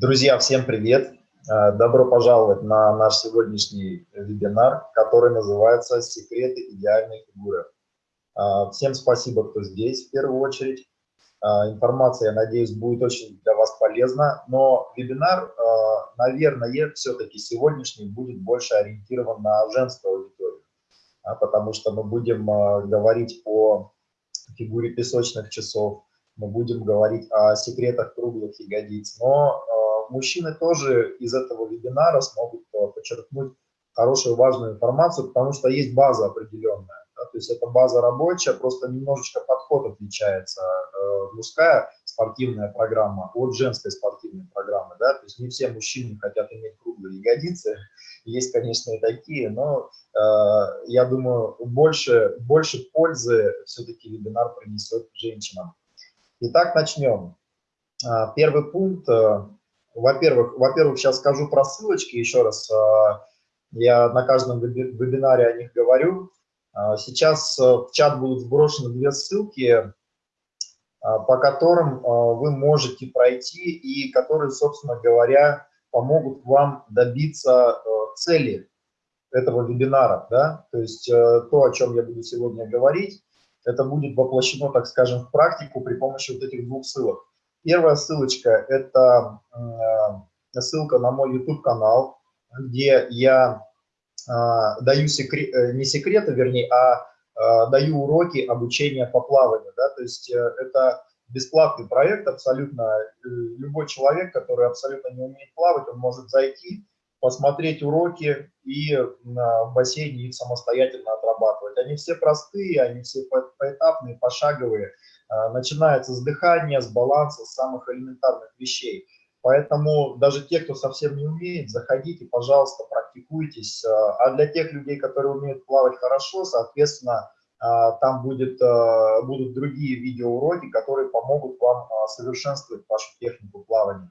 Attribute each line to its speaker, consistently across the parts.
Speaker 1: Друзья, всем привет! Э, добро пожаловать на наш сегодняшний вебинар, который называется «Секреты идеальной фигуры». Э, всем спасибо, кто здесь в первую очередь. Э, информация, я надеюсь, будет очень для вас полезна, но вебинар, наверное, все-таки сегодняшний будет больше ориентирован на женскую аудиторию, потому что мы будем говорить о фигуре песочных часов, мы будем говорить о секретах круглых ягодиц, но мужчины тоже из этого вебинара смогут э, подчеркнуть хорошую, важную информацию, потому что есть база определенная. Да, то есть это база рабочая, просто немножечко подход отличается. Э, мужская спортивная программа от женской спортивной программы. Да, то есть не все мужчины хотят иметь круглые ягодицы. Есть, конечно, и такие, но э, я думаю, больше, больше пользы все-таки вебинар принесет женщинам. Итак, начнем. Э, первый пункт э, во-первых, во-первых, сейчас скажу про ссылочки еще раз. А, я на каждом вебинаре о них говорю. А, сейчас э, в чат будут сброшены две ссылки, а, по которым вы можете пройти и которые, собственно говоря, помогут вам добиться э, цели этого вебинара. Да? То есть э, то, о чем я буду сегодня говорить, это будет воплощено, так скажем, в практику при помощи вот этих двух ссылок. Первая ссылочка – это э, ссылка на мой YouTube-канал, где я э, даю секрет, э, не секреты, вернее, а даю уроки обучения по плаванию. Да? То есть это бесплатный проект, абсолютно любой человек, который абсолютно не умеет плавать, он может зайти, посмотреть уроки и в бассейне их самостоятельно отрабатывать. Они все простые, они все поэтапные, пошаговые. А, начинается с дыхания, с баланса, с самых элементарных вещей. Поэтому даже те, кто совсем не умеет, заходите, пожалуйста, практикуйтесь. А, а для тех людей, которые умеют плавать хорошо, соответственно, а, там будет, будут другие видеоуроки, которые помогут вам совершенствовать вашу технику плавания.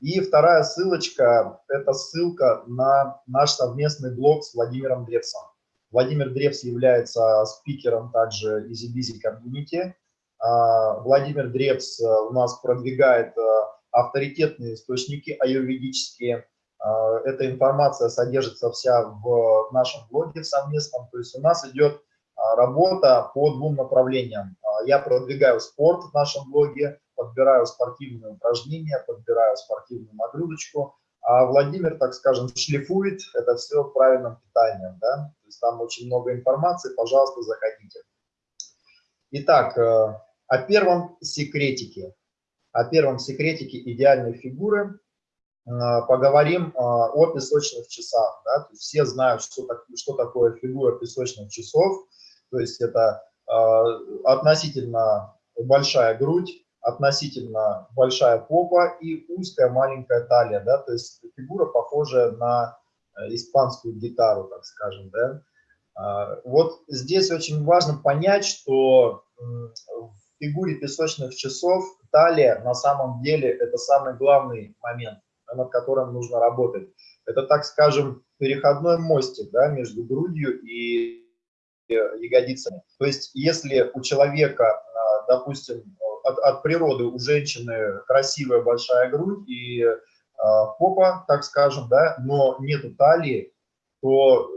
Speaker 1: И вторая ссылочка – это ссылка на наш совместный блог с Владимиром Древсом. Владимир Древс является спикером также Easy Busy Community. А, Владимир Дребс э, у нас продвигает э, авторитетные источники аюрведические. А, эта информация содержится вся в нашем блоге совместном. То есть у нас идет а, работа по двум направлениям. Я продвигаю спорт в нашем блоге, подбираю спортивные упражнения, подбираю спортивную нагрузочку, а Владимир, так скажем, шлифует это все правильным питанием. Да? То есть там очень много информации, пожалуйста, заходите. Итак, э, о первом секретике, о первом секретике идеальной фигуры э, поговорим э, о песочных часах. Да? Все знают, что, так, что такое фигура песочных часов. То есть это э, относительно большая грудь, относительно большая попа и узкая маленькая талия. Да? То есть фигура похожая на испанскую гитару, так скажем. Да? Вот здесь очень важно понять, что фигуре песочных часов талия на самом деле это самый главный момент, над которым нужно работать. Это, так скажем, переходной мостик да, между грудью и ягодицами. То есть если у человека, а, допустим, от, от природы у женщины красивая большая грудь и э, попа, так скажем, да, но нету талии, то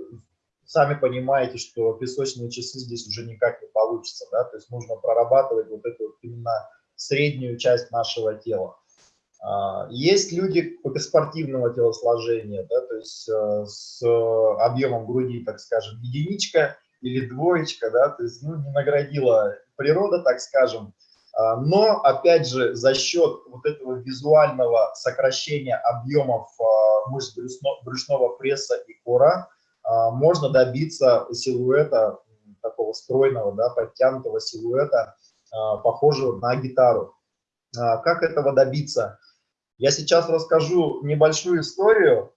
Speaker 1: сами понимаете, что песочные часы здесь уже никак не получится, да, то есть нужно прорабатывать вот эту вот именно среднюю часть нашего тела. А, есть люди спортивного телосложения, да, то есть э, с объемом груди, так скажем, единичка или двоечка, да, то есть ну, не наградила природа, так скажем, а, но, опять же, за счет вот этого визуального сокращения объемов а, мышц брюшного пресса и кора, можно добиться силуэта, такого стройного, да, подтянутого силуэта, а, похожего на гитару. А, как этого добиться? Я сейчас расскажу небольшую историю,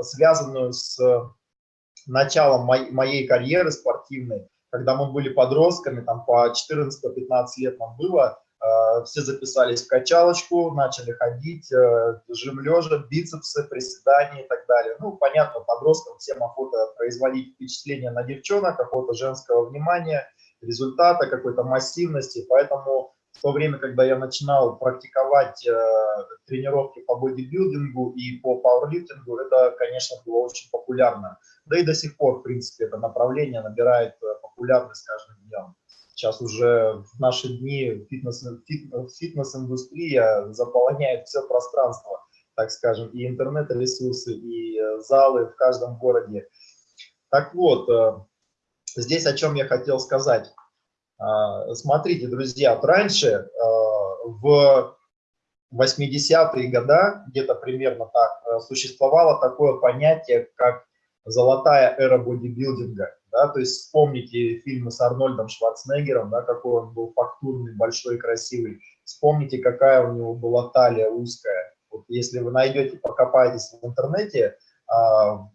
Speaker 1: связанную с началом моей карьеры спортивной, когда мы были подростками, там по 14-15 лет нам было, все записались в качалочку, начали ходить, э, жим лежа, бицепсы, приседания и так далее. Ну, понятно, подросткам всем охота производить впечатление на девчонок, охота женского внимания, результата, какой-то массивности, поэтому в то время, когда я начинал практиковать э, тренировки по бодибилдингу и по пауэрлифтингу, это, конечно, было очень популярно. Да и до сих пор, в принципе, это направление набирает э, популярность каждым днем. Сейчас уже в наши дни фитнес-индустрия фитнес заполняет все пространство, так скажем, и интернет-ресурсы, и э, залы в каждом городе. Так вот, э, здесь о чем я хотел сказать. Смотрите, друзья, раньше э, в 80-е годы, где-то примерно так, существовало такое понятие, как золотая эра бодибилдинга. Да, то есть вспомните фильмы с Арнольдом Шварценеггером, да, какой он был фактурный, большой, красивый. Вспомните, какая у него была талия узкая. Вот если вы найдете, покопаетесь в интернете, э,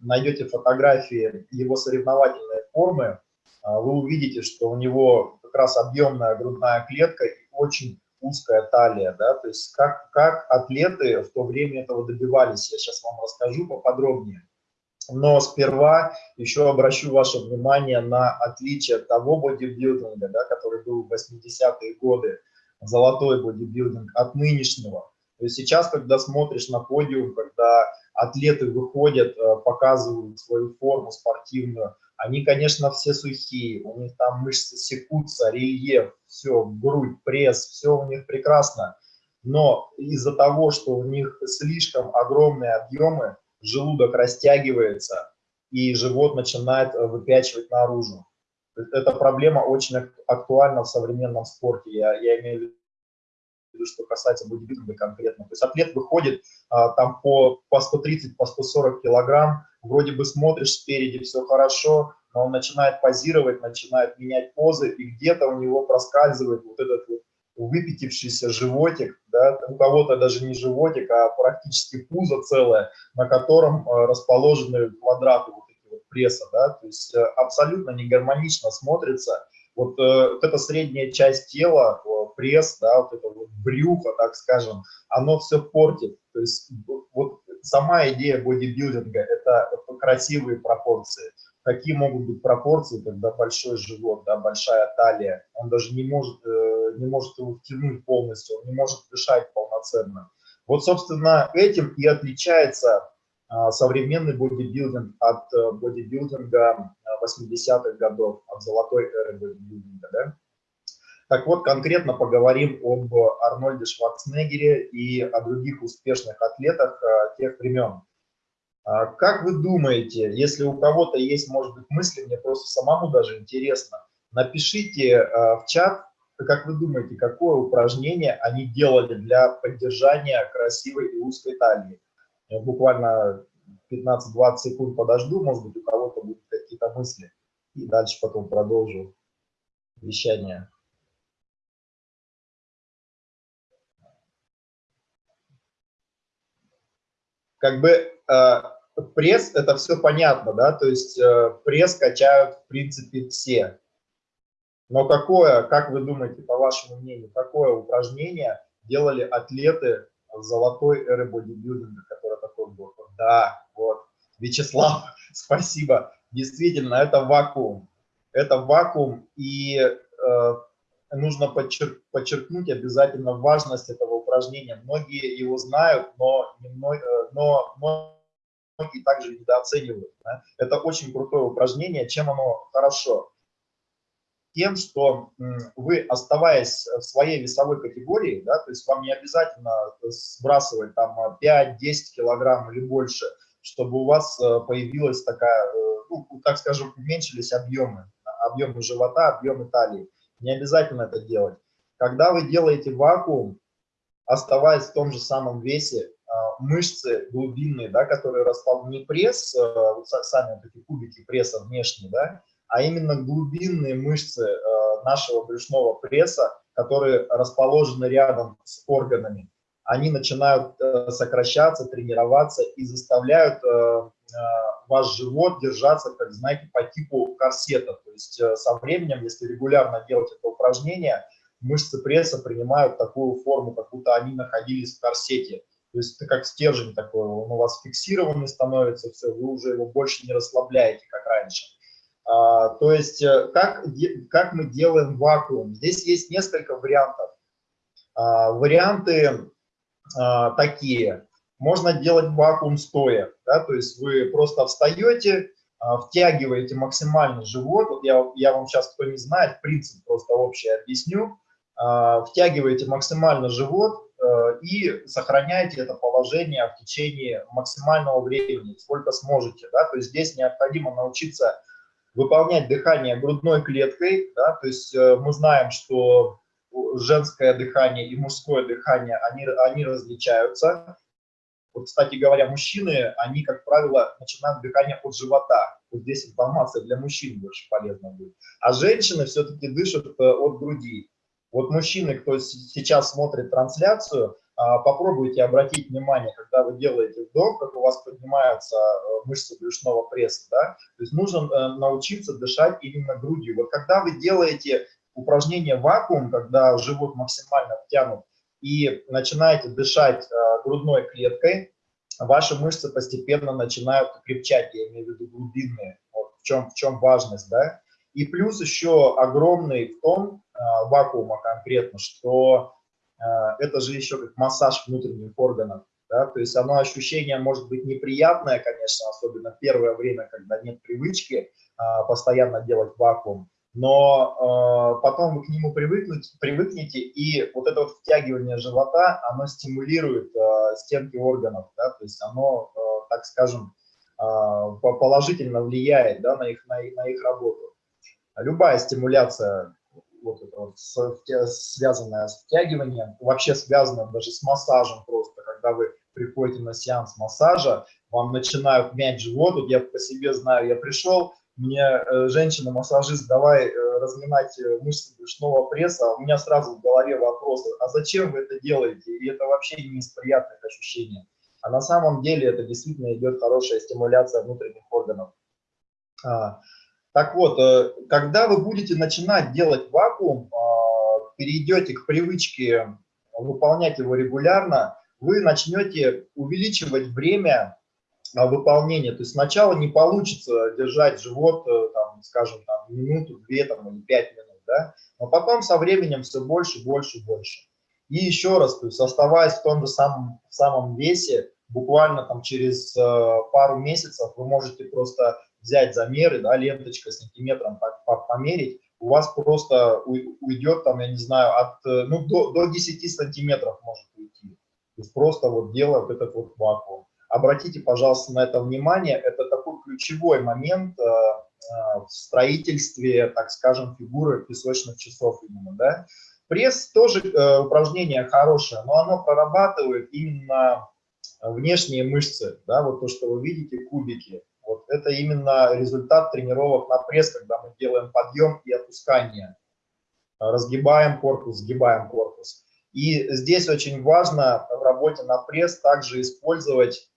Speaker 1: найдете фотографии его соревновательной формы, э, вы увидите, что у него как раз объемная грудная клетка и очень узкая талия, да, то есть как, как атлеты в то время этого добивались, я сейчас вам расскажу поподробнее. Но сперва еще обращу ваше внимание на отличие того бодибилдинга, да, который был в 80-е годы, золотой бодибилдинг, от нынешнего. То есть сейчас, когда смотришь на подиум, когда атлеты выходят, э, показывают свою форму спортивную, они, конечно, все сухие, у них там мышцы секутся, рельеф, все, грудь, пресс, все у них прекрасно. Но из-за того, что у них слишком огромные объемы, желудок растягивается, и живот начинает э, выпячивать наружу. Эта проблема очень актуальна в современном спорте, я, я имею в виду, что касается бодибилдинга конкретно. То есть атлет выходит а, там по, по 130, по 140 килограмм, вроде бы смотришь спереди, все хорошо, но он начинает позировать, начинает менять позы, и где-то у него проскальзывает вот этот вот выпятившийся животик, да, у кого-то даже не животик, а практически пузо целое, на котором э, расположены квадраты вот эти вот пресса, да, то есть э, абсолютно не гармонично смотрится. Вот, э, вот эта средняя часть тела, пресс, да, вот это вот брюхо, так скажем, оно все портит. То есть вот сама идея бодибилдинга – это красивые пропорции какие могут быть пропорции, когда большой живот, да, большая талия, он даже не может, э, не может его втянуть полностью, он не может дышать полноценно. Вот, собственно, этим и отличается а, современный бодибилдинг от э, бодибилдинга 80-х годов, от золотой эры бодибилдинга. Да? Так вот, конкретно поговорим об Арнольде Шварценеггере и о других успешных атлетах э, тех времен. А как вы думаете, если у кого-то есть, может быть, мысли, мне просто самому даже интересно, напишите а, в чат, как вы думаете, какое упражнение они делали для поддержания красивой и узкой талии. Буквально 15-20 секунд подожду, может быть, у кого-то будут какие-то мысли. И дальше потом продолжу вещание. как бы э, пресс, это все понятно, да, то есть э, пресс качают, в принципе, все. Но какое, как вы думаете, по вашему мнению, какое упражнение делали атлеты золотой эры бодибилдинга, который такой был? Да, вот, Вячеслав, спасибо. Действительно, это вакуум. Это вакуум, и э, нужно подчер подчеркнуть обязательно важность этого упражнения. Многие его знают, но, но, э, но многие также недооценивают. Да? Это очень крутое упражнение. Чем оно хорошо? Тем, что вы, оставаясь в своей весовой категории, да, то есть вам не обязательно сбрасывать там 5-10 килограмм или больше, чтобы у вас э, появилась такая, э, ну, так скажем, уменьшились объемы, объемы живота, объемы талии. Не обязательно это делать. Когда вы делаете вакуум, оставаясь в том же самом весе, мышцы глубинные, да, которые расположены, не пресс, а, вот сами вот эти кубики пресса внешние, да, а именно глубинные мышцы а, нашего брюшного пресса, которые расположены рядом с органами, они начинают э, сокращаться, тренироваться и заставляют э, ваш живот держаться, как знаете, по типу корсета. То есть э, со временем, если регулярно делать это упражнение, мышцы пресса принимают такую форму, как будто они находились в корсете. То есть это как стержень такой, он у вас фиксированный становится, все, вы уже его больше не расслабляете, как раньше. А, то есть э, как, как мы делаем вакуум? Здесь есть несколько вариантов. Варианты такие. Можно делать вакуум стоя, да, то есть вы просто встаете, втягиваете максимально живот. Вот я, я вам сейчас, кто не знает, принцип просто общий объясню. Втягиваете максимально живот, и сохраняйте это положение в течение максимального времени, сколько сможете. Да? То есть здесь необходимо научиться выполнять дыхание грудной клеткой. Да? То есть э, мы знаем, что женское дыхание и мужское дыхание, они, они различаются. Вот, кстати говоря, мужчины, они, как правило, начинают дыхание от живота. Вот здесь информация для мужчин больше полезна будет. А женщины все-таки дышат э, от груди. Вот мужчины, кто сейчас смотрит трансляцию, а, попробуйте обратить внимание, когда вы делаете вдох, как у вас поднимаются э, мышцы брюшного пресса. Да? То есть нужно э, научиться дышать именно грудью. Вот когда вы делаете упражнение вакуум, когда живот максимально втянут, и начинаете дышать э, грудной клеткой, ваши мышцы постепенно начинают крепчать, я имею в виду глубинные. Вот в чем, в чем важность, да? И плюс еще огромный в том, вакуума конкретно, что э, это же еще как массаж внутренних органов. Да? То есть оно ощущение может быть неприятное, конечно, особенно первое время, когда нет привычки э, постоянно делать вакуум, но потом вы к нему привыкнете, привыкнете, и вот это вот втягивание живота, оно стимулирует стенки органов, да? то есть оно, так скажем, положительно влияет да, на, их, на, на их работу. Любая стимуляция вот это связанное с втягиванием, вообще связано даже с массажем просто, когда вы приходите на сеанс массажа, вам начинают мять живот, вот я по себе знаю, я пришел, мне э, женщина-массажист, давай э, разминать э, мышцы брюшного пресса, а у меня сразу в голове вопрос, а зачем вы это делаете? И это вообще не из приятных ощущений. А на самом деле это действительно идет хорошая стимуляция внутренних органов. Так вот, э, когда вы будете начинать делать вакуум, а, перейдете к привычке выполнять его регулярно, вы начнете увеличивать время а, выполнения. То есть сначала не получится держать живот, э, там, скажем, там, минуту, две там, или пять минут, да? но потом со временем все больше, больше, больше. И еще раз, то есть оставаясь в том же самом, самом весе, буквально там через э, пару месяцев вы можете просто взять замеры, да, ленточка сантиметром померить, у вас просто уйдет там, я не знаю, от, э, ну, до, до 10 сантиметров может уйти. То есть просто вот делая вот этот вот вакуум. Обратите, пожалуйста, на это внимание. Это такой ключевой момент э, э, в строительстве, так скажем, фигуры песочных часов именно, да. Пресс тоже э, упражнение хорошее, но оно прорабатывает именно внешние мышцы, да, вот то, что вы видите, кубики. Вот это именно результат тренировок на пресс, когда мы делаем подъем и опускание. Разгибаем корпус, сгибаем корпус. И здесь очень важно в работе на пресс также использовать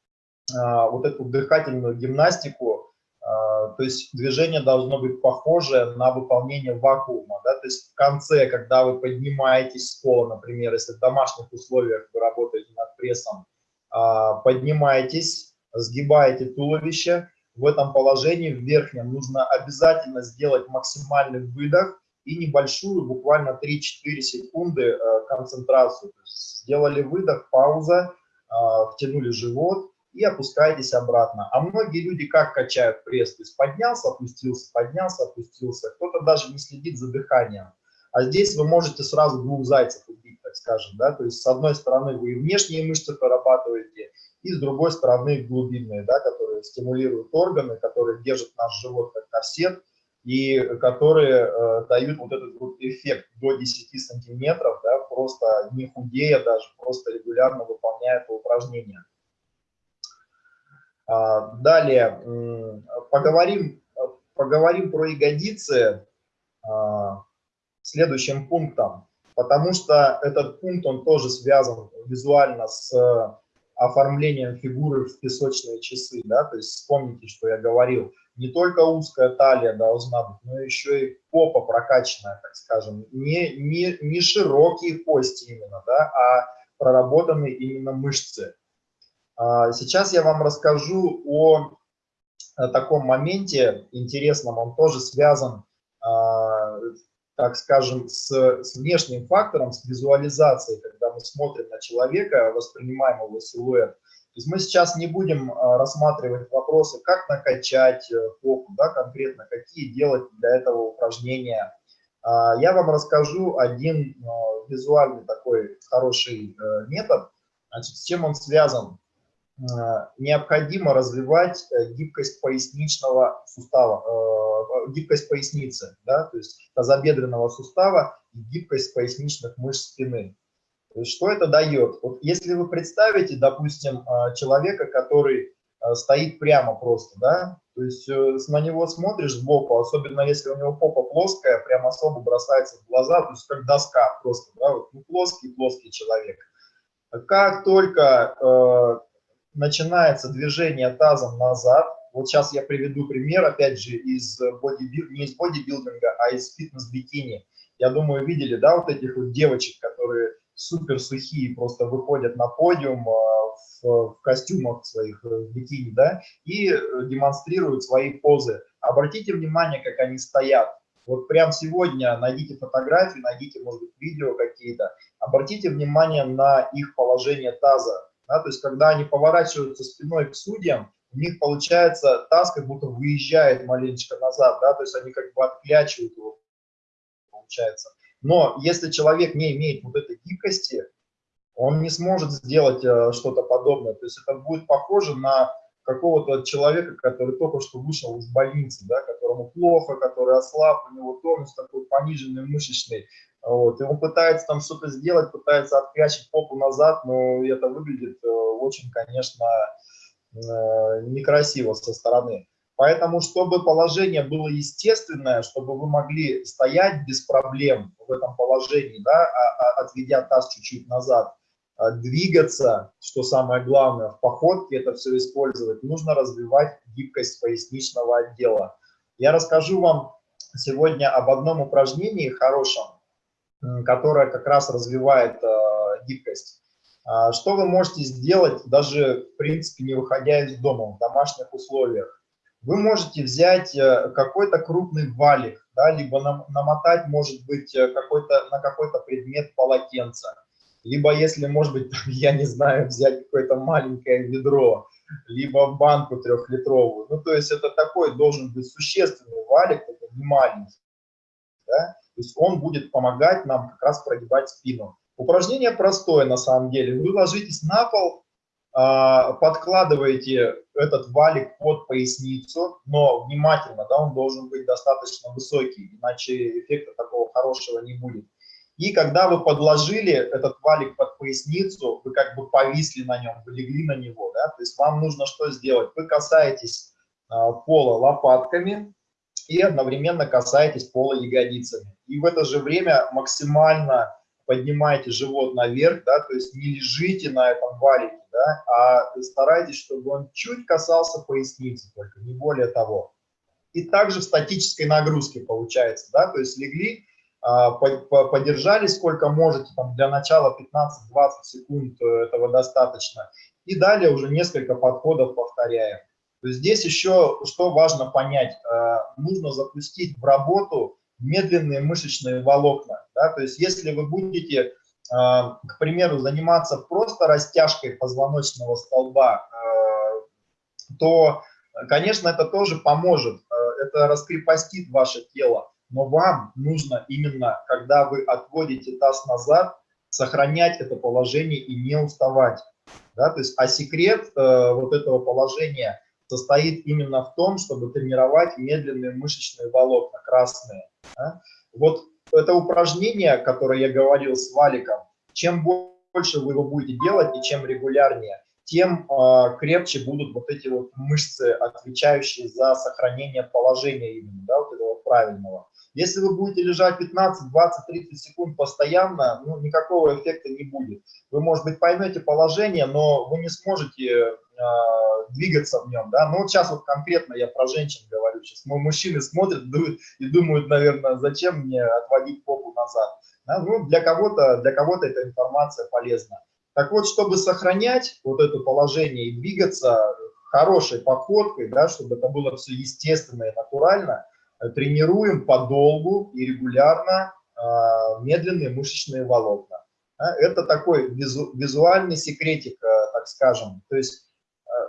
Speaker 1: а, вот эту дыхательную гимнастику, а, то есть движение должно быть похоже на выполнение вакуума. Да? То есть в конце, когда вы поднимаетесь с пола, например, если в домашних условиях вы работаете над прессом, а, поднимаетесь, сгибаете туловище, в этом положении, в верхнем, нужно обязательно сделать максимальный выдох и небольшую, буквально 3-4 секунды э, концентрацию. сделали выдох, пауза, э, втянули живот и опускаетесь обратно. А многие люди как качают пресс? То есть поднялся, опустился, поднялся, опустился. Кто-то даже не следит за дыханием. А здесь вы можете сразу двух зайцев убить, так скажем. Да? То есть с одной стороны вы и внешние мышцы прорабатываете, и с другой стороны глубинные, да, которые стимулируют органы, которые держат наш живот как корсет, и которые э, дают вот этот вот эффект до 10 сантиметров, да, просто не худея даже, просто регулярно выполняя это упражнение. А, далее, поговорим, поговорим про ягодицы а, следующим пунктом, потому что этот пункт, он тоже связан визуально с оформлением фигуры в песочные часы, да, то есть вспомните, что я говорил, не только узкая талия должна быть, но еще и попа прокачанная, так скажем, не, не, не широкие кости именно, да, а проработанные именно мышцы. А, сейчас я вам расскажу о, о таком моменте интересном, он тоже связан, так скажем, с, с внешним фактором, с визуализацией, когда мы смотрим на человека, воспринимаем его силуэт. То есть мы сейчас не будем а, рассматривать вопросы, как накачать э, попу, да, конкретно, какие делать для этого упражнения. А, я вам расскажу один а, визуальный такой хороший э, метод. Значит, с чем он связан? Необходимо развивать э, гибкость поясничного сустава, гибкость поясницы, да, то есть тазобедренного сустава и гибкость поясничных мышц спины. Что это дает? Вот если вы представите, допустим, а, человека, который а, стоит прямо просто, да, то есть э, на него смотришь сбоку, особенно если у него попа плоская, прям особо бросается в глаза, то есть как доска просто, да, вот, ну, плоский-плоский человек. Как только э, начинается движение тазом назад, вот сейчас я приведу пример, опять же, из бодибил... не из бодибилдинга, а из фитнес-бикини. Я думаю, видели, да, вот этих вот девочек, которые супер сухие, просто выходят на подиум а, в, в костюмах своих, э, в бикини, да, и э, демонстрируют свои позы. Обратите внимание, как они стоят. Вот прям сегодня найдите фотографии, найдите, может быть, видео какие-то, обратите внимание на их положение таза. Да, то есть, когда они поворачиваются спиной к судьям, у них получается таз как будто выезжает маленечко назад, да, то есть они как бы отклячивают его, получается. Но если человек не имеет вот этой гибкости, он не сможет сделать э, что-то подобное. То есть это будет похоже на какого-то человека, который только что вышел из больницы, да, которому плохо, который ослаб, у него тонус такой пониженный, мышечный. Вот, и он пытается там что-то сделать, пытается открячить попу назад, но это выглядит э, очень, конечно, э, некрасиво со стороны. Поэтому, чтобы положение было естественное, чтобы вы могли стоять без проблем в этом положении, да, а, а, отведя таз чуть-чуть назад, а, двигаться, что самое главное, в походке это все использовать, нужно развивать гибкость поясничного отдела. Я расскажу вам сегодня об одном упражнении хорошем, которое как раз развивает гибкость. Что вы можете сделать, даже, в принципе, не выходя из дома, в домашних условиях? вы можете взять э, какой-то крупный валик, да, либо намотать, может быть, э, какой-то на какой-то предмет полотенца, либо, если, может быть, я не знаю, взять какое-то маленькое ведро, либо банку трехлитровую. Ну, то есть это такой должен быть существенный валик, это не маленький. Да? То есть он будет помогать нам как раз прогибать спину. Упражнение простое на самом деле. Вы ложитесь на пол, а, подкладываете этот валик под поясницу, но внимательно, да, он должен быть достаточно высокий, иначе эффекта такого хорошего не будет. И когда вы подложили этот валик под поясницу, вы как бы повисли на нем, вы легли на него, да, то есть вам нужно что сделать? Вы касаетесь а, пола лопатками и одновременно касаетесь пола ягодицами. И в это же время максимально поднимаете живот наверх, да, то есть не лежите на этом валике, да, а старайтесь, чтобы он чуть касался поясницы только, не более того. И также в статической нагрузке получается, да, то есть легли, а, подержали сколько можете, там для начала 15-20 секунд э, этого достаточно, и далее уже несколько подходов повторяем. То есть здесь еще что важно понять, э, нужно запустить в работу медленные мышечные волокна, да, то есть если вы будете а, к примеру, заниматься просто растяжкой позвоночного столба, а, то, конечно, это тоже поможет, а, это раскрепостит ваше тело, но вам нужно именно, когда вы отводите таз назад, сохранять это положение и не уставать. Да? То есть, а секрет э, вот этого положения состоит именно в том, чтобы тренировать медленные мышечные волокна, красные. Вот это упражнение, которое я говорил с валиком, чем больше вы его будете делать и чем регулярнее, тем э, крепче будут вот эти вот мышцы, отвечающие за сохранение положения именно, да, вот этого правильного. Если вы будете лежать 15, 20, 30 секунд постоянно, ну, никакого эффекта не будет. Вы, может быть, поймете положение, но вы не сможете двигаться в нем, да. Ну, вот сейчас вот конкретно я про женщин говорю. Сейчас мужчины смотрят и думают, наверное, зачем мне отводить попу назад. Да? Ну, для кого-то для кого-то эта информация полезна. Так вот, чтобы сохранять вот это положение и двигаться хорошей походкой, да, чтобы это было все естественно и натурально, э, тренируем подолгу и регулярно э, медленные мышечные волокна. Это такой визу, визуальный секретик, так скажем. То есть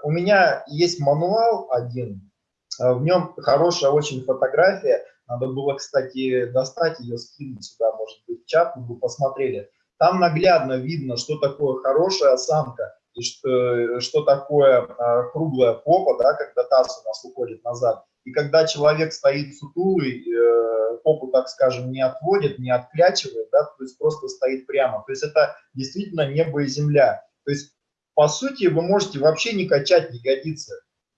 Speaker 1: у меня есть мануал один, в нем хорошая очень фотография, надо было, кстати, достать ее, скинуть сюда, может быть, в чат, вы посмотрели. Там наглядно видно, что такое хорошая осанка и что, что такое а, круглая попа, да, когда таз у нас уходит назад. И когда человек стоит сутулый, э, попу, так скажем, не отводит, не отклячивает, да, то есть просто стоит прямо. То есть это действительно небо и земля. То есть, по сути, вы можете вообще не качать ягодицы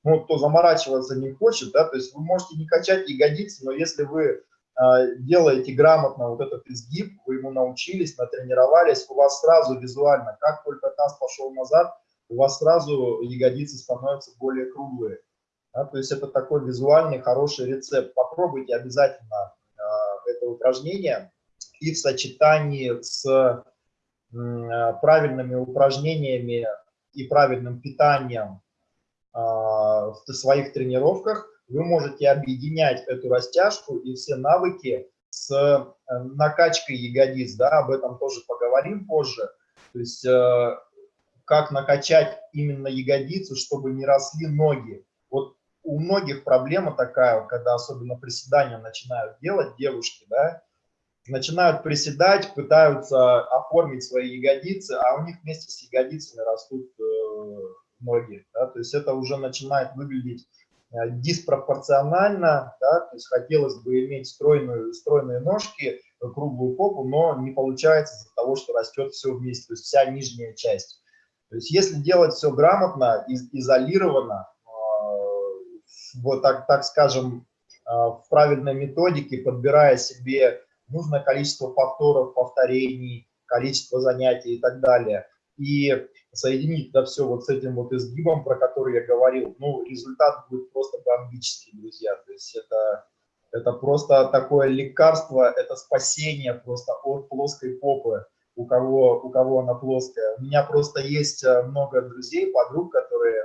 Speaker 1: ну, кто заморачиваться не хочет, да, то есть вы можете не качать ягодицы, но если вы э, делаете грамотно вот этот изгиб, вы ему научились, натренировались, у вас сразу визуально, как только таз пошел назад, у вас сразу ягодицы становятся более круглые. Да, то есть это такой визуальный хороший рецепт. Попробуйте обязательно э, это упражнение и в сочетании с э, правильными упражнениями и правильным питанием а, в своих тренировках вы можете объединять эту растяжку и все навыки с э, накачкой ягодиц, да, об этом тоже поговорим позже. То есть э, как накачать именно ягодицу, чтобы не росли ноги. Вот у многих проблема такая, когда особенно приседания начинают делать девушки, да, начинают приседать, пытаются оформить свои ягодицы, а у них вместе с ягодицами растут э, ноги, да, то есть это уже начинает выглядеть э, диспропорционально, да, то есть хотелось бы иметь стройную, стройные ножки, круглую попу, но не получается из-за того, что растет все вместе, то есть вся нижняя часть. То есть если делать все грамотно, из, изолированно, э, вот так, так скажем, в правильной методике, подбирая себе нужное количество повторов, повторений, количество занятий и так далее, и соединить это все вот с этим вот изгибом, про который я говорил, ну, результат будет просто бомбический, друзья. То есть это, это просто такое лекарство, это спасение просто от плоской попы, у кого, у кого она плоская. У меня просто есть э, много друзей, подруг, которые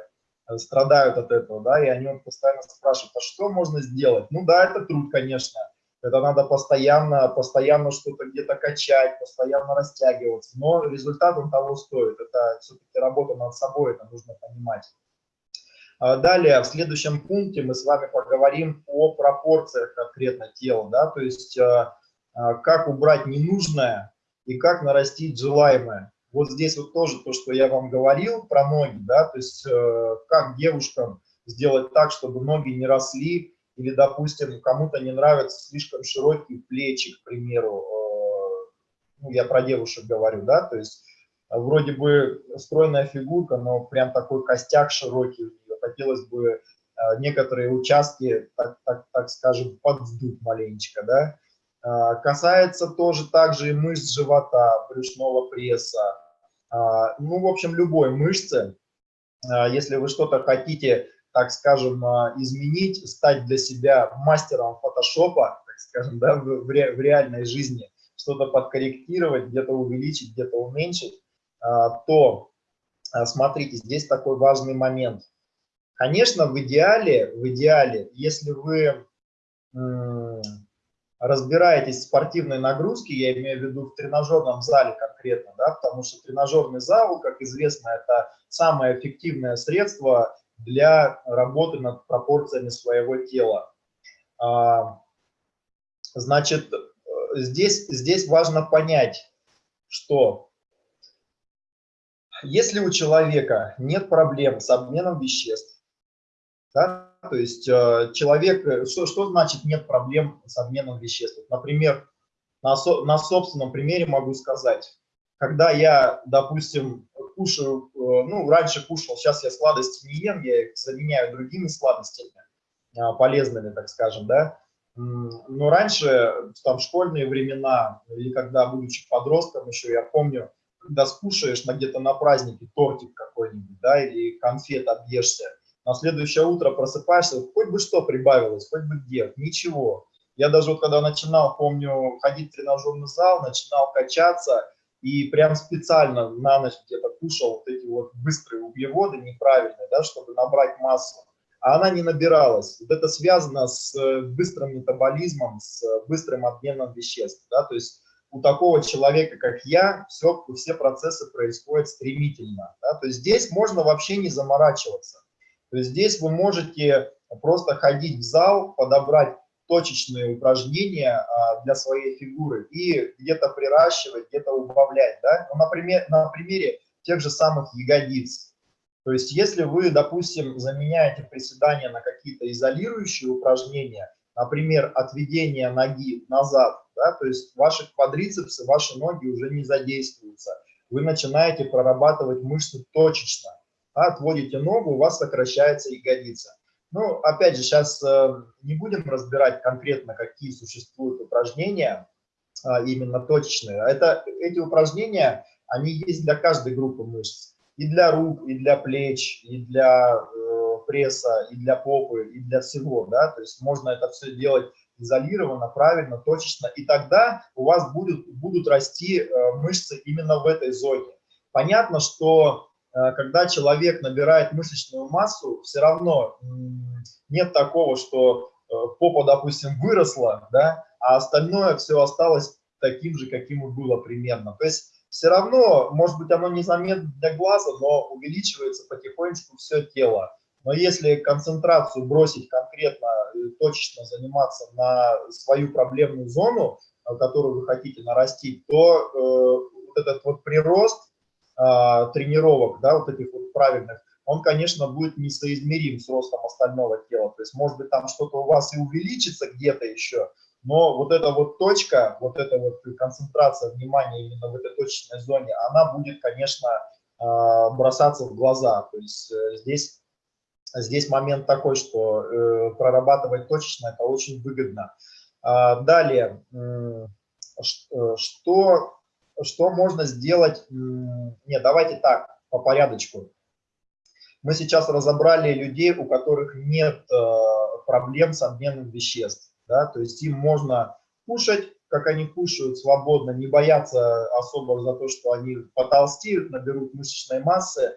Speaker 1: э, страдают от этого, да, и они постоянно спрашивают, а что можно сделать? Ну да, это труд, конечно, это надо постоянно, постоянно что-то где-то качать, постоянно растягиваться. Но результат он того стоит. Это все-таки работа над собой, это нужно понимать. А далее, в следующем пункте мы с вами поговорим о пропорциях конкретно тела, да, то есть а, а, как убрать ненужное и как нарастить желаемое. Вот здесь вот тоже то, что я вам говорил про ноги, да, то есть э, как девушкам сделать так, чтобы ноги не росли или, допустим, кому-то не нравятся слишком широкие плечи, к примеру, э, ну, я про девушек говорю, да, то есть э, вроде бы стройная фигурка, но прям такой костяк широкий у нее, хотелось бы э, некоторые участки, так, так, так скажем, подвдуть маленечко, да. Касается тоже также и мышц живота, брюшного пресса, ну, в общем, любой мышцы. Если вы что-то хотите так скажем, а, изменить, стать для себя мастером фотошопа, так скажем, да, в, в, ре, в реальной жизни, что-то подкорректировать, где-то увеличить, где-то уменьшить, а, то, а, смотрите, здесь такой важный момент. Конечно, в идеале, в идеале, если вы разбираетесь в спортивной нагрузке, я имею в виду в тренажерном зале конкретно, да, потому что тренажерный зал, как известно, это самое эффективное средство для работы над пропорциями своего тела. А, значит, здесь, здесь важно понять, что если у человека нет проблем с обменом веществ, да, то есть э, человек, что, что значит нет проблем с обменом веществ? Например, на, на собственном примере могу сказать, когда я, допустим, кушаю, э, ну, раньше кушал, сейчас я сладости не ем, я их заменяю другими сладостями, а, полезными, так скажем, да. Но раньше, там, школьные времена, или когда, будучи подростком еще, я помню, когда скушаешь на где-то на празднике тортик какой-нибудь, да, или конфет объешься, на следующее утро просыпаешься, хоть бы что прибавилось, хоть бы где, ничего. Я даже вот когда начинал, помню, ходить в тренажерный зал, начинал качаться, и прям специально на ночь где-то кушал вот эти вот быстрые углеводы неправильные, да, чтобы набрать массу, а она не набиралась. Вот это связано с э, быстрым метаболизмом, с быстрым обменом веществ, да, то есть у такого человека, как я, все, все процессы происходят стремительно. Да? То есть здесь можно вообще не заморачиваться. То есть здесь вы можете просто ходить в зал, подобрать точечные упражнения а, для своей фигуры и где-то приращивать, где-то убавлять. Да? Ну, например, на примере тех же самых ягодиц. То есть если вы, допустим, заменяете приседания на какие-то изолирующие упражнения, например, отведение ноги назад, да, то есть ваши квадрицепсы, ваши ноги уже не задействуются. Вы начинаете прорабатывать мышцы точечно. Отводите ногу, у вас сокращается ягодица. Ну, опять же, сейчас э, не будем разбирать конкретно, какие существуют упражнения, э, именно точечные. Это, эти упражнения, они есть для каждой группы мышц. И для рук, и для плеч, и для э, пресса, и для попы, и для всего. Да? То есть можно это все делать изолированно, правильно, точечно. И тогда у вас будут, будут расти э, мышцы именно в этой зоне. Понятно, что когда человек набирает мышечную массу, все равно нет такого, что э, попа, допустим, выросла, да, а остальное все осталось таким же, каким и было примерно. То есть все равно, может быть, оно незаметно для глаза, но увеличивается потихонечку все тело. Но если концентрацию бросить конкретно, точечно заниматься на свою проблемную зону, э, которую вы хотите нарастить, то э, вот этот вот прирост тренировок, да, вот этих вот правильных, он, конечно, будет несоизмерим с ростом остального тела. То есть, может быть, там что-то у вас и увеличится где-то еще, но вот эта вот точка, вот эта вот концентрация внимания именно в этой точечной зоне, она будет, конечно, а, бросаться в глаза. То есть э, здесь, здесь момент такой, что э, прорабатывать точечно это очень выгодно. А, далее, э, что что можно сделать? Нет, давайте так, по порядочку. Мы сейчас разобрали людей, у которых нет э, проблем с обменом веществ. Да? То есть им можно кушать, как они кушают свободно, не бояться особо за то, что они потолстеют, наберут мышечной массы.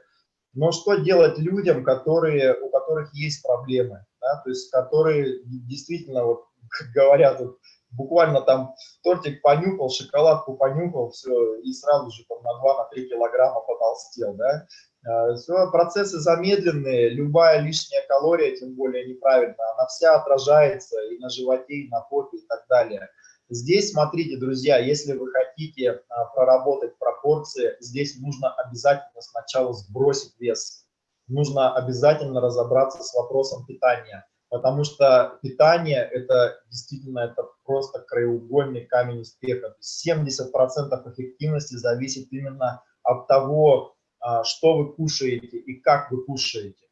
Speaker 1: Но что делать людям, которые, у которых есть проблемы, да? то есть которые действительно, вот, как говорят, вот, буквально там тортик понюхал, шоколадку понюхал, все, и сразу же там на 2-3 килограмма потолстел, да. А, все, процессы замедленные, любая лишняя калория, тем более неправильная, она вся отражается и на животе, и на попе, и так далее. Здесь, смотрите, друзья, если вы хотите а, проработать пропорции, здесь нужно обязательно сначала сбросить вес. Нужно обязательно разобраться с вопросом питания потому что питание – это действительно это просто краеугольный камень успеха. 70% эффективности зависит именно от того, а, что вы кушаете и как вы кушаете.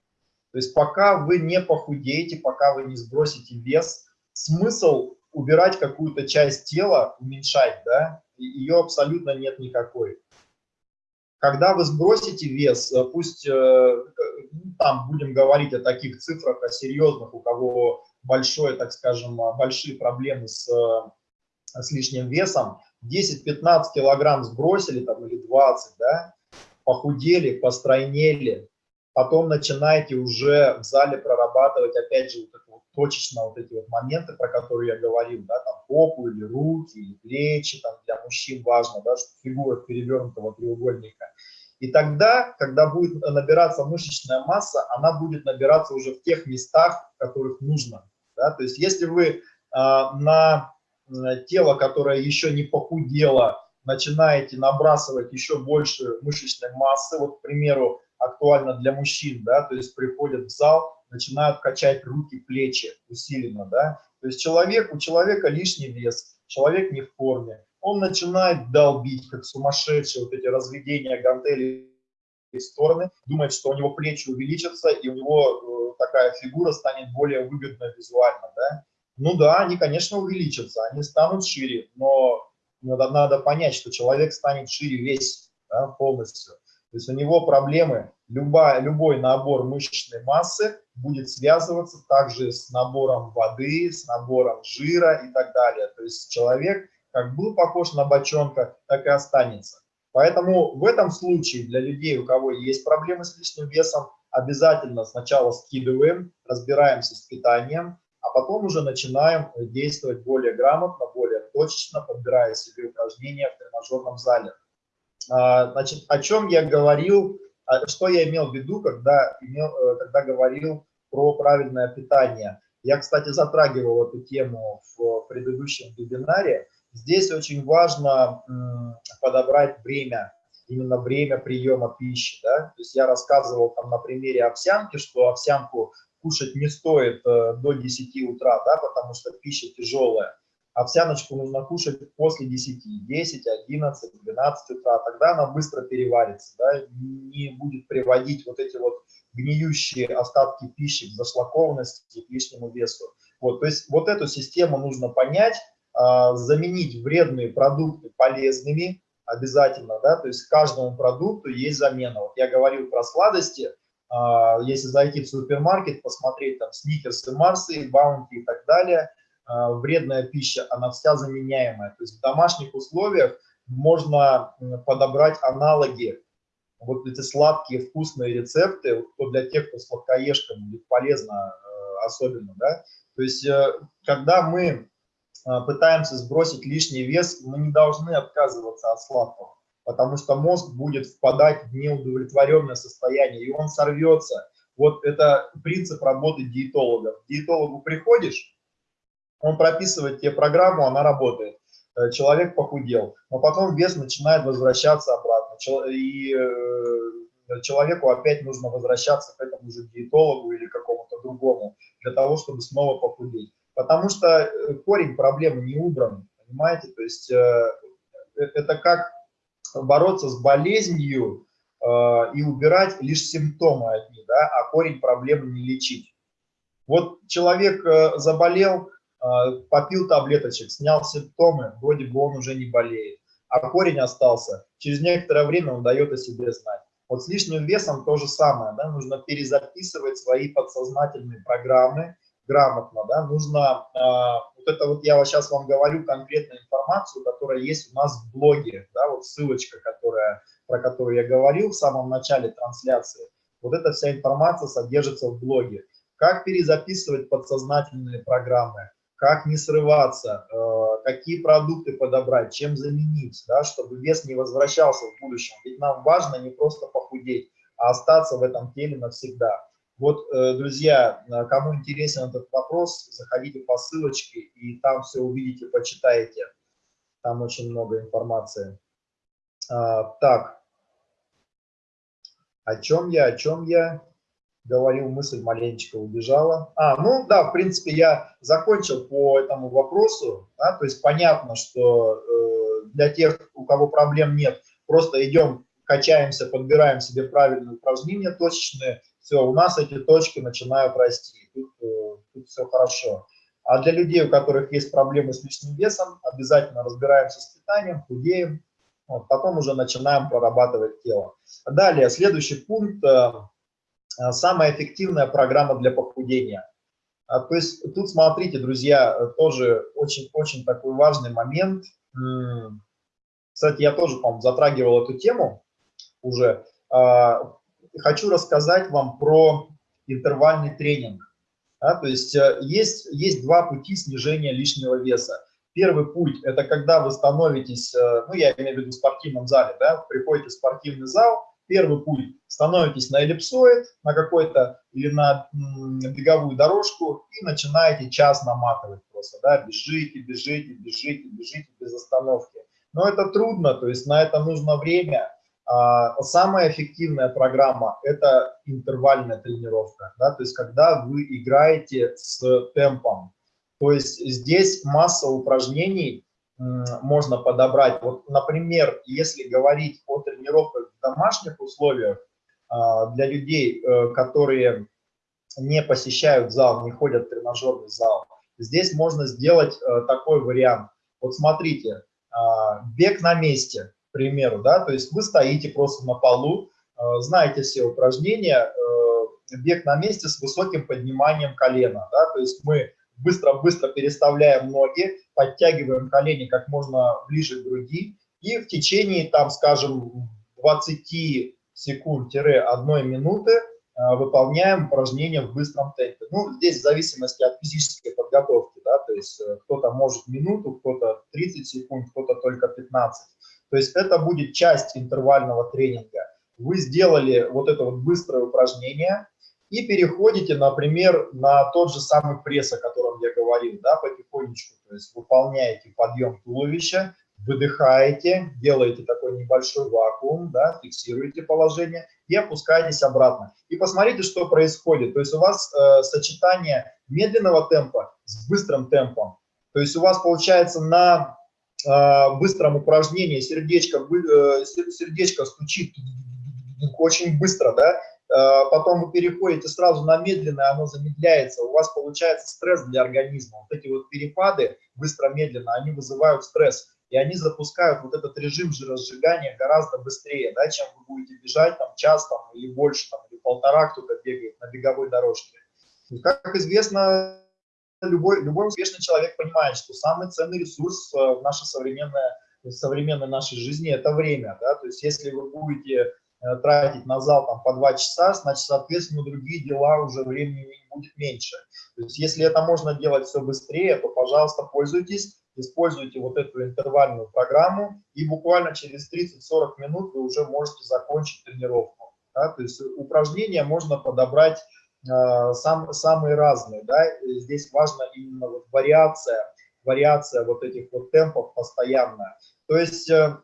Speaker 1: То есть пока вы не похудеете, пока вы не сбросите вес, смысл убирать какую-то часть тела, уменьшать, да, ее абсолютно нет никакой. Когда вы сбросите вес, э, пусть э, ну, там будем говорить о таких цифрах, о серьезных, у кого большое, так скажем, большие проблемы с, с лишним весом, 10-15 килограмм сбросили там или 20, да, похудели, постройнели, потом начинаете уже в зале прорабатывать, опять же, вот точечно вот эти вот моменты, про которые я говорил, да, там попу или руки, или плечи, там для мужчин важно, да, что фигура перевернутого треугольника. И тогда, когда будет набираться мышечная масса, она будет набираться уже в тех местах, в которых нужно. Да? То есть если вы э, на тело, которое еще не похудело, начинаете набрасывать еще больше мышечной массы, вот, к примеру, актуально для мужчин, да, то есть приходят в зал, начинают качать руки, плечи усиленно, да, то есть человек, у человека лишний вес, человек не в форме, он начинает долбить, как сумасшедший, вот эти разведения гантелей в стороны, думает, что у него плечи увеличатся, и у него э, такая фигура станет более выгодна визуально, да. Ну да, они, конечно, увеличатся, они станут шире, но надо, надо понять, что человек станет шире весь, да, полностью. То есть у него проблемы, любая, любой набор мышечной массы будет связываться также с набором воды, с набором жира и так далее. То есть человек как был похож на бочонка, так и останется. Поэтому в этом случае для людей, у кого есть проблемы с лишним весом, обязательно сначала скидываем, разбираемся с питанием, а потом уже начинаем действовать более грамотно, более точечно подбирая себе упражнения в тренажерном зале. А, значит, о чем я говорил, что я имел в виду, когда, имел, э, когда говорил про правильное питание. Я, кстати, затрагивал эту тему в предыдущем вебинаре. Здесь очень важно подобрать время, именно время приема пищи. Да? То есть я рассказывал там на примере овсянки, что овсянку кушать не стоит э, до 10 утра, да, потому что пища тяжелая. Овсяночку нужно кушать после 10, 10, 11, 12 утра, тогда она быстро переварится, да, не будет приводить вот эти вот гниющие остатки пищи к зашлакованности и к лишнему весу. Вот, то есть вот эту систему нужно понять, а, заменить вредные продукты полезными обязательно, да, то есть каждому продукту есть замена. Вот я говорил про сладости, а, если зайти в супермаркет, посмотреть там сникерсы, марсы, баунти и так далее, вредная пища, она вся заменяемая. То есть в домашних условиях можно подобрать аналоги, вот эти сладкие вкусные рецепты, то для тех, кто сладкоежкам будет полезно э, особенно, да. То есть э, когда мы а, пытаемся сбросить лишний вес, мы не должны отказываться от сладкого, потому что мозг будет впадать в неудовлетворенное состояние, и он сорвется. Вот это принцип работы диетолога. К диетологу приходишь, он прописывает тебе программу, она работает. Э, человек похудел, но потом вес начинает возвращаться обратно, и э, человеку опять нужно возвращаться к этому же диетологу или какому-то другому, для того, чтобы снова похудеть потому что э, корень проблемы не убран, понимаете? То есть это как бороться с болезнью и убирать лишь симптомы одни, да, а корень проблемы не лечить. Вот человек заболел, попил таблеточек, снял симптомы, вроде бы он уже не болеет, а корень остался. Через некоторое время он дает о себе знать. Вот с лишним весом то же самое, да, нужно перезаписывать свои подсознательные программы, грамотно, да, нужно, э, вот это вот я сейчас вам говорю конкретную информацию, которая есть у нас в блоге, да, вот ссылочка, которая, про которую я говорил в самом начале трансляции, вот эта вся информация содержится в блоге. Как перезаписывать подсознательные программы, как не срываться, э, какие продукты подобрать, чем заменить, да, чтобы вес не возвращался в будущем. Ведь нам важно не просто похудеть, а остаться в этом теле навсегда. Вот, э, друзья, э, кому интересен этот вопрос, заходите по ссылочке и там все увидите, почитаете. Там очень много информации. А, так, о чем я, о чем я говорил, мысль маленечко убежала. А, ну да, в принципе, я закончил по этому вопросу. Да, то есть понятно, что э, для тех, у кого проблем нет, просто идем, качаемся, подбираем себе правильные упражнения точечные, все, у нас эти точки начинают расти, тут, э, тут все хорошо. А для людей, у которых есть проблемы с лишним весом, обязательно разбираемся с питанием, худеем, вот, потом уже начинаем прорабатывать тело. Далее, следующий пункт, э, самая эффективная программа для похудения. А, то есть тут смотрите, друзья, тоже очень-очень такой важный момент. Кстати, я тоже, по затрагивал эту тему уже. А, хочу рассказать вам про интервальный тренинг. Да, то есть э, есть, есть два пути снижения лишнего веса. Первый путь – это когда вы становитесь, э, ну, я имею в виду в спортивном зале, да, приходите в спортивный зал, первый путь – становитесь на эллипсоид, на какой-то, или на беговую дорожку и начинаете час наматывать просто, да, бежите, бежите, бежите, бежите без остановки. Но это трудно, то есть на это нужно время, а, самая эффективная программа – это интервальная тренировка, да, то есть когда вы играете с темпом. То есть здесь масса упражнений можно подобрать. Вот, например, если говорить о тренировках в домашних условиях, для людей, э, которые не посещают зал, не ходят в тренажерный зал, здесь можно сделать э, такой вариант. Вот смотрите, а, бег на месте – примеру, да, то есть вы стоите просто на полу, э, знаете все упражнения, бег на месте с высоким подниманием колена, да, то есть мы быстро-быстро переставляем ноги, подтягиваем колени как можно ближе к груди, и в течение, там, скажем, 20 секунд-1 минуты э, выполняем упражнения в быстром темпе. Ну, здесь в зависимости от физической подготовки, да, то есть э, кто-то может минуту, кто-то 30 секунд, кто-то только 15. То есть это будет часть интервального тренинга. Вы сделали вот это вот быстрое упражнение и переходите, например, на тот же самый пресс, о котором я говорил, да, потихонечку, то есть выполняете подъем туловища, выдыхаете, делаете такой небольшой вакуум, да, фиксируете положение и опускаетесь обратно. И посмотрите, что происходит. То есть у вас э, сочетание медленного темпа с быстрым темпом. То есть у вас получается на э, быстром упражнении сердечко, э, сердечко стучит очень быстро, да, э, потом вы переходите сразу на медленное, оно замедляется, у вас получается стресс для организма. Вот эти вот перепады быстро-медленно, они вызывают стресс и они запускают вот этот режим жиросжигания гораздо быстрее, да, чем вы будете бежать там час там, или больше, там, или полтора кто-то бегает на беговой дорожке. И, как известно, любой, любой успешный человек понимает, что самый ценный ресурс э, в нашей современной, в современной нашей жизни – это время. Да? То есть если вы будете э, тратить на зал там, по два часа, значит, соответственно, другие дела уже времени будет меньше. То есть если это можно делать все быстрее, то, пожалуйста, пользуйтесь используйте вот эту интервальную программу, и буквально через 30-40 минут вы уже можете закончить тренировку. Да? То есть упражнения можно подобрать э, сам, самые разные. Да? Здесь важна именно вот вариация, вариация вот этих вот темпов постоянная. То есть э,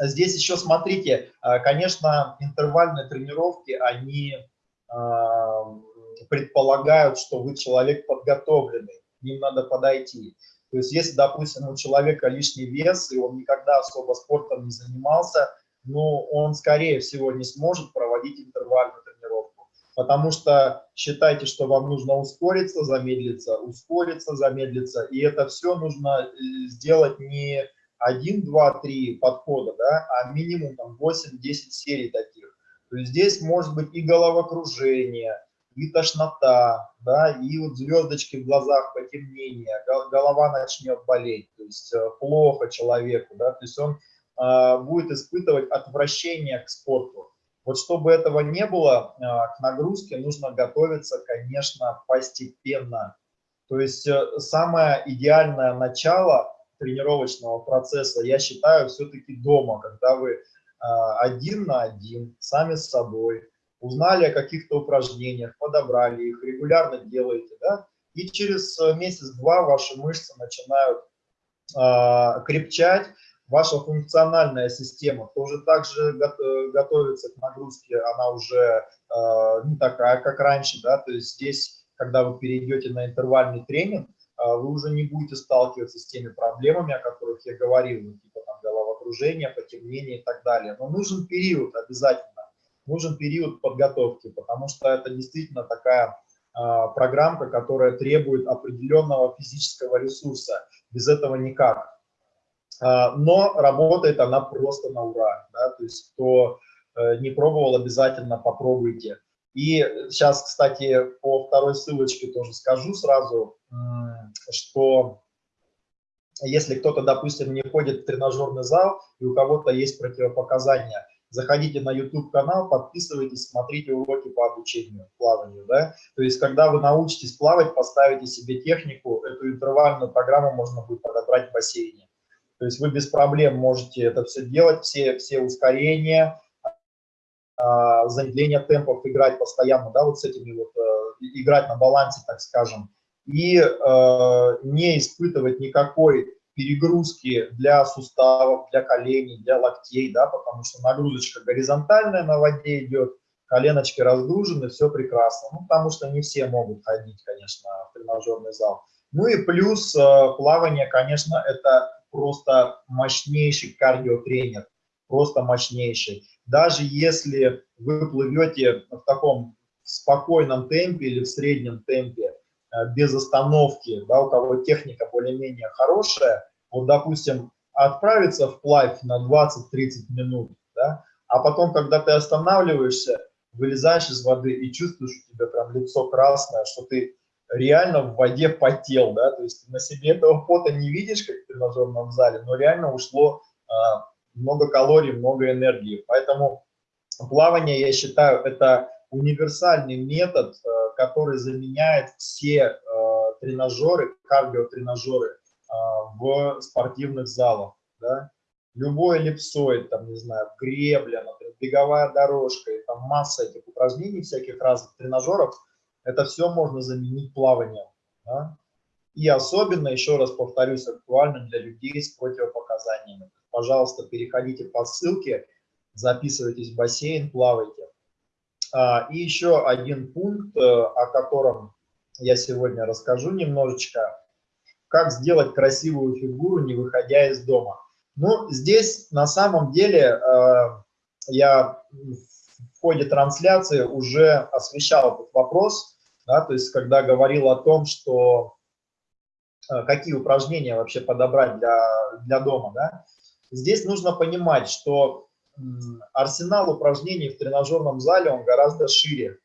Speaker 1: здесь еще смотрите, э, конечно, интервальные тренировки, они э, предполагают, что вы человек подготовленный, к ним надо подойти. То есть если, допустим, у человека лишний вес, и он никогда особо спортом не занимался, ну, он, скорее всего, не сможет проводить интервальную тренировку. Потому что считайте, что вам нужно ускориться, замедлиться, ускориться, замедлиться. И это все нужно э, сделать не 1, 2, 3 подхода, да, а минимум 8-10 серий таких. То есть здесь может быть и головокружение, и тошнота, да, и вот звездочки в глазах, потемнение, голова начнет болеть, то есть э, плохо человеку, да, то есть он э, будет испытывать отвращение к спорту. Вот чтобы этого не было, э, к нагрузке нужно готовиться, конечно, постепенно. То есть э, самое идеальное начало тренировочного процесса, я считаю, все-таки дома, когда вы э, один на один, сами с собой, узнали о каких-то упражнениях, подобрали их, регулярно делаете, да, и через э, месяц-два ваши мышцы начинают э, крепчать, ваша функциональная система тоже также готовится к нагрузке, она уже э, не такая, как раньше, да, то есть здесь, когда вы перейдете на интервальный тренинг, э, вы уже не будете сталкиваться с теми проблемами, о которых я говорил, ну, типа там головокружение, потемнение и так далее, но нужен период обязательно, нужен период подготовки, потому что это действительно такая э, программка, которая требует определенного физического ресурса. Без этого никак. Э, но работает она просто на ура. Да? То есть кто э, не пробовал, обязательно попробуйте. И сейчас, кстати, по второй ссылочке тоже скажу сразу, что если кто-то, допустим, не ходит в тренажерный зал, и у кого-то есть противопоказания – заходите на YouTube-канал, подписывайтесь, смотрите уроки по обучению плаванию. Да? То есть, когда вы научитесь плавать, поставите себе технику, эту интервальную программу можно будет подобрать в бассейне. То есть вы без проблем можете это все делать, все, все ускорения, а, замедление темпов играть постоянно, да, вот с этими вот, э, играть на балансе, так скажем, и э, не испытывать никакой перегрузки для суставов, для коленей, для локтей, да, потому что нагрузочка горизонтальная на воде идет, коленочки разгружены, все прекрасно. Ну, потому что не все могут ходить, конечно, в тренажерный зал. Ну и плюс э, плавание, конечно, это просто мощнейший кардиотренер, просто мощнейший. Даже если вы плывете в таком спокойном темпе или в среднем темпе, без остановки, да, у кого техника более-менее хорошая, вот, допустим, отправиться вплавь на 20-30 минут, да, а потом, когда ты останавливаешься, вылезаешь из воды и чувствуешь у тебя прям лицо красное, что ты реально в воде потел, да, то есть на себе этого пота не видишь, как в тренажерном зале, но реально ушло э, много калорий, много энергии, поэтому плавание, я считаю, это универсальный метод, э, который заменяет все э, тренажеры, кардиотренажеры в спортивных залах. Да? Любой эллипсоид, там, не знаю, гребля, например, беговая дорожка, и там масса этих упражнений, всяких разных тренажеров, это все можно заменить плаванием. Да? И особенно, еще раз повторюсь, актуально для людей с противопоказаниями. Пожалуйста, переходите по ссылке, записывайтесь в бассейн, плавайте. А, и еще один пункт, э, о котором я сегодня расскажу немножечко. Как сделать красивую фигуру, не выходя из дома. Ну, здесь на самом деле э, я в ходе трансляции уже освещал этот вопрос, да, то есть когда говорил о том, что э, какие упражнения вообще подобрать для, для дома, да, здесь нужно понимать, что арсенал упражнений в тренажерном зале, он гораздо шире.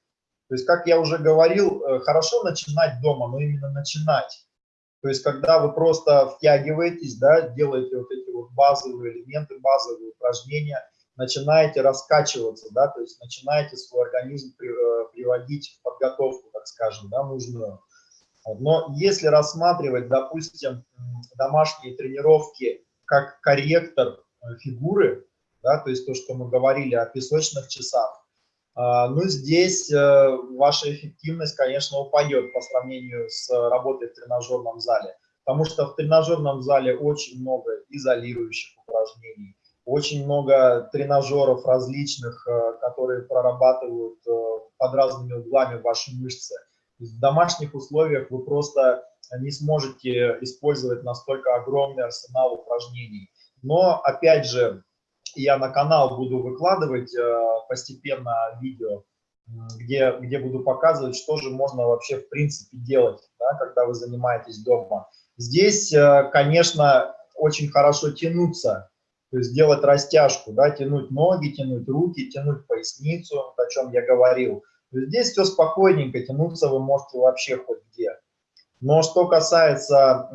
Speaker 1: То есть, как я уже говорил, э, хорошо начинать дома, но именно начинать. То есть, когда вы просто втягиваетесь, да, делаете вот эти вот базовые элементы, базовые упражнения, начинаете раскачиваться, да, то есть начинаете свой организм э, приводить в подготовку, так скажем, да, нужную. Но если рассматривать, допустим, домашние тренировки как корректор э, фигуры, да, то есть то, что мы говорили о песочных часах, а, ну, здесь э, ваша эффективность, конечно, упадет по сравнению с работой в тренажерном зале, потому что в тренажерном зале очень много изолирующих упражнений, очень много тренажеров различных, э, которые прорабатывают э, под разными углами ваши мышцы. В домашних условиях вы просто не сможете использовать настолько огромный арсенал упражнений. Но, опять же, я на канал буду выкладывать э, постепенно видео, где, где буду показывать, что же можно вообще в принципе делать, да, когда вы занимаетесь дома. Здесь, э, конечно, очень хорошо тянуться, то есть делать растяжку, да, тянуть ноги, тянуть руки, тянуть поясницу, о чем я говорил. Здесь все спокойненько, тянуться вы можете вообще хоть где. Но что касается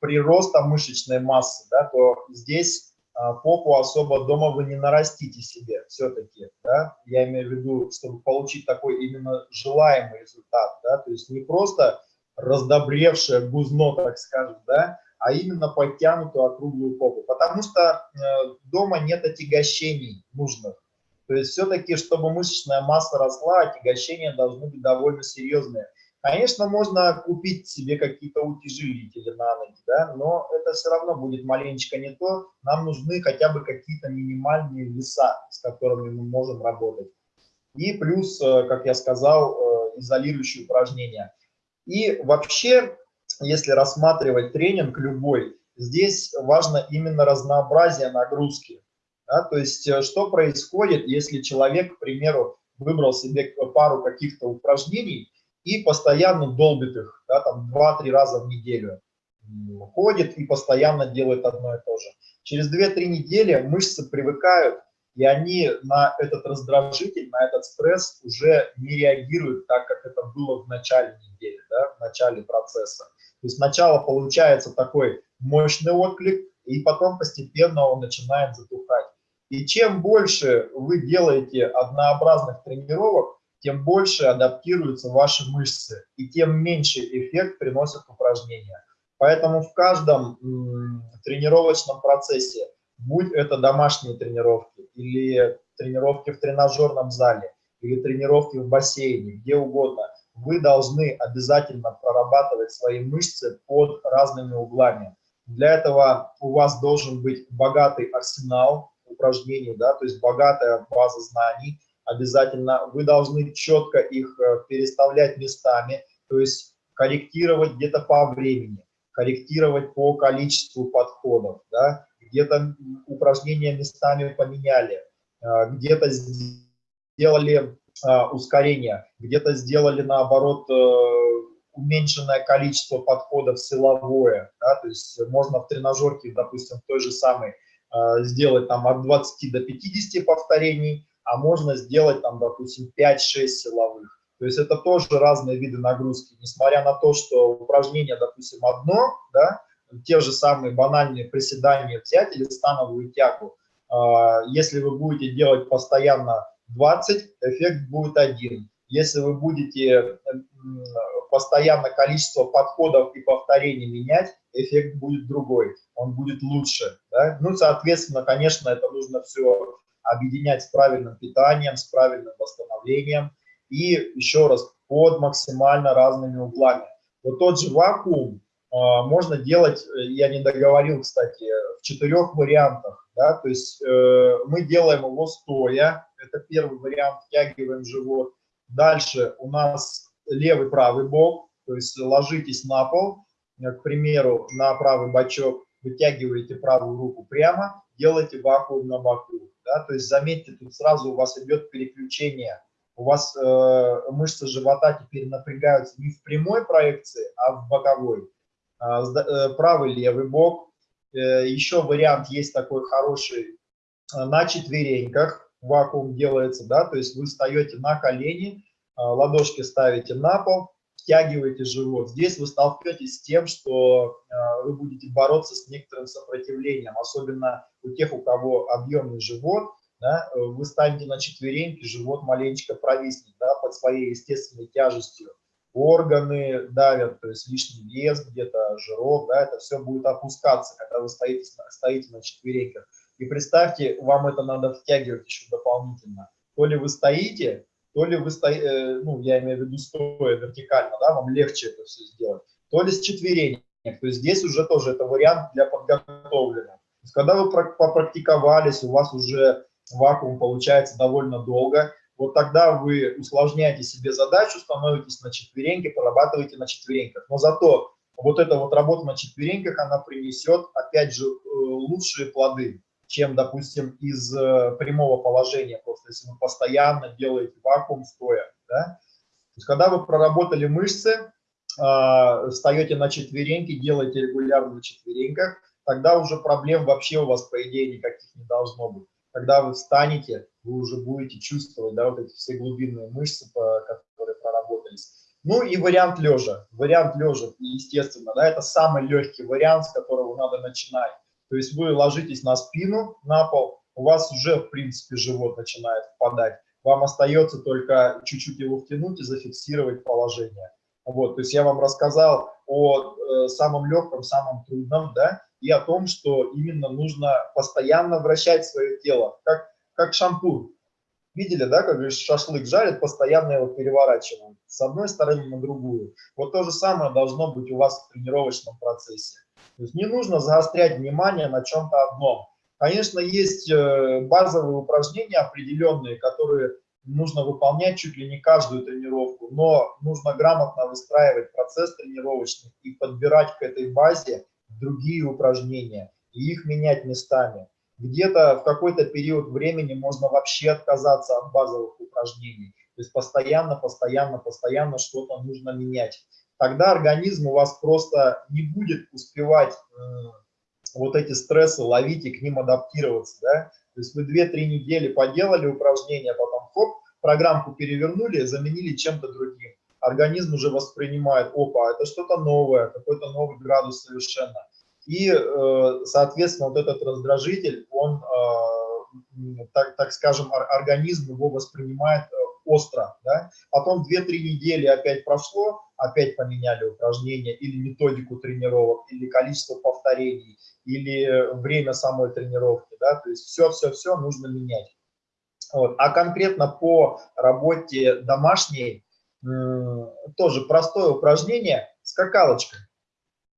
Speaker 1: прироста мышечной массы, да, то здесь попу особо дома вы не нарастите себе все-таки, да, я имею в виду, чтобы получить такой именно желаемый результат, да, то есть не просто раздобревшее гузно, так скажем, да, а именно подтянутую округлую попу, потому что э, дома нет отягощений нужных, то есть все-таки, чтобы мышечная масса росла, отягощения должны быть довольно серьезные, Конечно, можно купить себе какие-то утяжелители на ноги, да, но это все равно будет маленечко не то. Нам нужны хотя бы какие-то минимальные веса, с которыми мы можем работать. И плюс, э, как я сказал, э, изолирующие упражнения. И вообще, если рассматривать тренинг любой, здесь важно именно разнообразие нагрузки. Да? То есть, э, что происходит, если человек, к примеру, выбрал себе пару каких-то упражнений, и постоянно долбит их, да, там 2-3 раза в неделю. Ходит и постоянно делает одно и то же. Через 2-3 недели мышцы привыкают, и они на этот раздражитель, на этот стресс уже не реагируют так, как это было в начале недели, да, в начале процесса. То есть сначала получается такой мощный отклик, и потом постепенно он начинает затухать. И чем больше вы делаете однообразных тренировок, тем больше адаптируются ваши мышцы, и тем меньше эффект приносят упражнения. Поэтому в каждом тренировочном процессе, будь это домашние тренировки, или тренировки в тренажерном зале, или тренировки в бассейне, где угодно, вы должны обязательно прорабатывать свои мышцы под разными углами. Для этого у вас должен быть богатый арсенал упражнений, да, то есть богатая база знаний, обязательно. Вы должны четко их э, переставлять местами, то есть корректировать где-то по времени, корректировать по количеству подходов, да? где-то упражнения местами поменяли, э, где-то сделали э, ускорение, где-то сделали наоборот уменьшенное количество подходов силовое, да? то есть можно в тренажерке, допустим, той же самой сделать там от 20 до 50 повторений, а можно сделать там, допустим, 5-6 силовых. То есть это тоже разные виды нагрузки, несмотря на то, что упражнение, допустим, одно, да, те же самые банальные приседания взять или становую тягу, а, если вы будете делать постоянно 20, эффект будет один. Если вы будете постоянно количество подходов и повторений менять, эффект будет другой, он будет лучше. Да? Ну, соответственно, конечно, это нужно все объединять с правильным питанием, с правильным восстановлением и еще раз под максимально разными углами. Вот тот же вакуум э, можно делать, я не договорил, кстати, в четырех вариантах. Да? То есть э, мы делаем его стоя, это первый вариант, втягиваем живот. Дальше у нас левый правый бок, то есть ложитесь на пол, э, к примеру, на правый бочок, вытягиваете правую руку прямо, делаете вакуум на боку. Да? То есть заметьте, тут сразу у вас идет переключение. У вас э, мышцы живота теперь напрягаются не в прямой проекции, а в боковой. А, э, правый, левый бок. Э, еще вариант есть такой хороший э, на четвереньках. Вакуум делается, да, то есть вы встаете на колени, э, ладошки ставите на пол, втягиваете живот. Здесь вы столкнетесь с тем, что э, вы будете бороться с некоторым сопротивлением, особенно у тех, у кого объемный живот, да, э, вы станете на четвереньки, живот маленечко провиснет да, под своей естественной тяжестью. Органы давят, то есть лишний вес где-то, жирок, да, это все будет опускаться, когда вы стоите, стоите на четвереньках. И представьте, вам это надо втягивать еще дополнительно. То ли вы стоите, то ли вы стоите, э, ну, я имею в виду стоя вертикально, да, вам легче это все сделать, то ли с четверенек. То есть здесь уже тоже это вариант для подготовленных. То есть когда вы попрактиковались, у вас уже вакуум получается довольно долго, вот тогда вы усложняете себе задачу, становитесь на четвереньки, прорабатываете на четвереньках. Но зато вот эта вот работа на четвереньках, она принесет, опять же, э, лучшие плоды чем, допустим, из э, прямого положения, просто если вы постоянно делаете вакуум стоя. Да? То есть, когда вы проработали мышцы, э, встаете на четвереньки, делаете регулярно на четвереньках, тогда уже проблем вообще у вас, по идее, никаких не должно быть. Когда вы встанете, вы уже будете чувствовать да, вот эти все глубинные мышцы, которые проработались. Ну и вариант лежа. Вариант лежа, естественно, да, это самый легкий вариант, с которого надо начинать. То есть вы ложитесь на спину, на пол, у вас уже, в принципе, живот начинает впадать. Вам остается только чуть-чуть его втянуть и зафиксировать положение. Вот, то есть я вам рассказал о э, самом легком, самом трудном, да, и о том, что именно нужно постоянно вращать свое тело, как, как шампур. Видели, да, как шашлык жарят, постоянно его переворачивают с одной стороны на другую. Вот то же самое должно быть у вас в тренировочном процессе. То есть не нужно заострять внимание на чем-то одном. Конечно, есть э, базовые упражнения определенные, которые нужно выполнять чуть ли не каждую тренировку, но нужно грамотно выстраивать процесс тренировочный и подбирать к этой базе другие упражнения и их менять местами. Где-то в какой-то период времени можно вообще отказаться от базовых упражнений. То есть постоянно, постоянно, постоянно что-то нужно менять тогда организм у вас просто не будет успевать э, вот эти стрессы ловить и к ним адаптироваться, да. То есть вы 2-3 недели поделали упражнения, потом хоп, программку перевернули, заменили чем-то другим. Организм уже воспринимает, опа, это что-то новое, какой-то новый градус совершенно. И, э, соответственно, вот этот раздражитель, он, э, так, так скажем, организм его воспринимает остро, да? потом 2-3 недели опять прошло, опять поменяли упражнения или методику тренировок, или количество повторений, или время самой тренировки, да, то есть все-все-все нужно менять. Вот. А конкретно по работе домашней, тоже простое упражнение, скакалочка.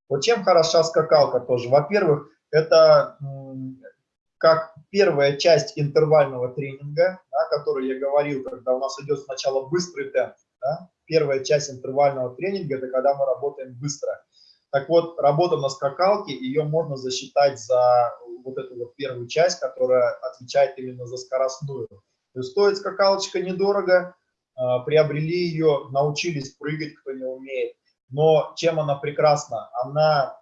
Speaker 1: Вот чем хороша скакалка тоже? Во-первых, это как первая часть интервального тренинга, да, который я говорил, когда у нас идет сначала быстрый темп. Да, первая часть интервального тренинга – это когда мы работаем быстро. Так вот, работа на скакалке, ее можно засчитать за вот эту вот первую часть, которая отвечает именно за скоростную. То есть стоит скакалочка недорого, а, приобрели ее, научились прыгать, кто не умеет. Но чем она прекрасна? Она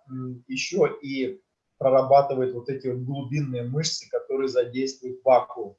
Speaker 1: еще и прорабатывает вот эти вот глубинные мышцы, которые задействуют вакуум.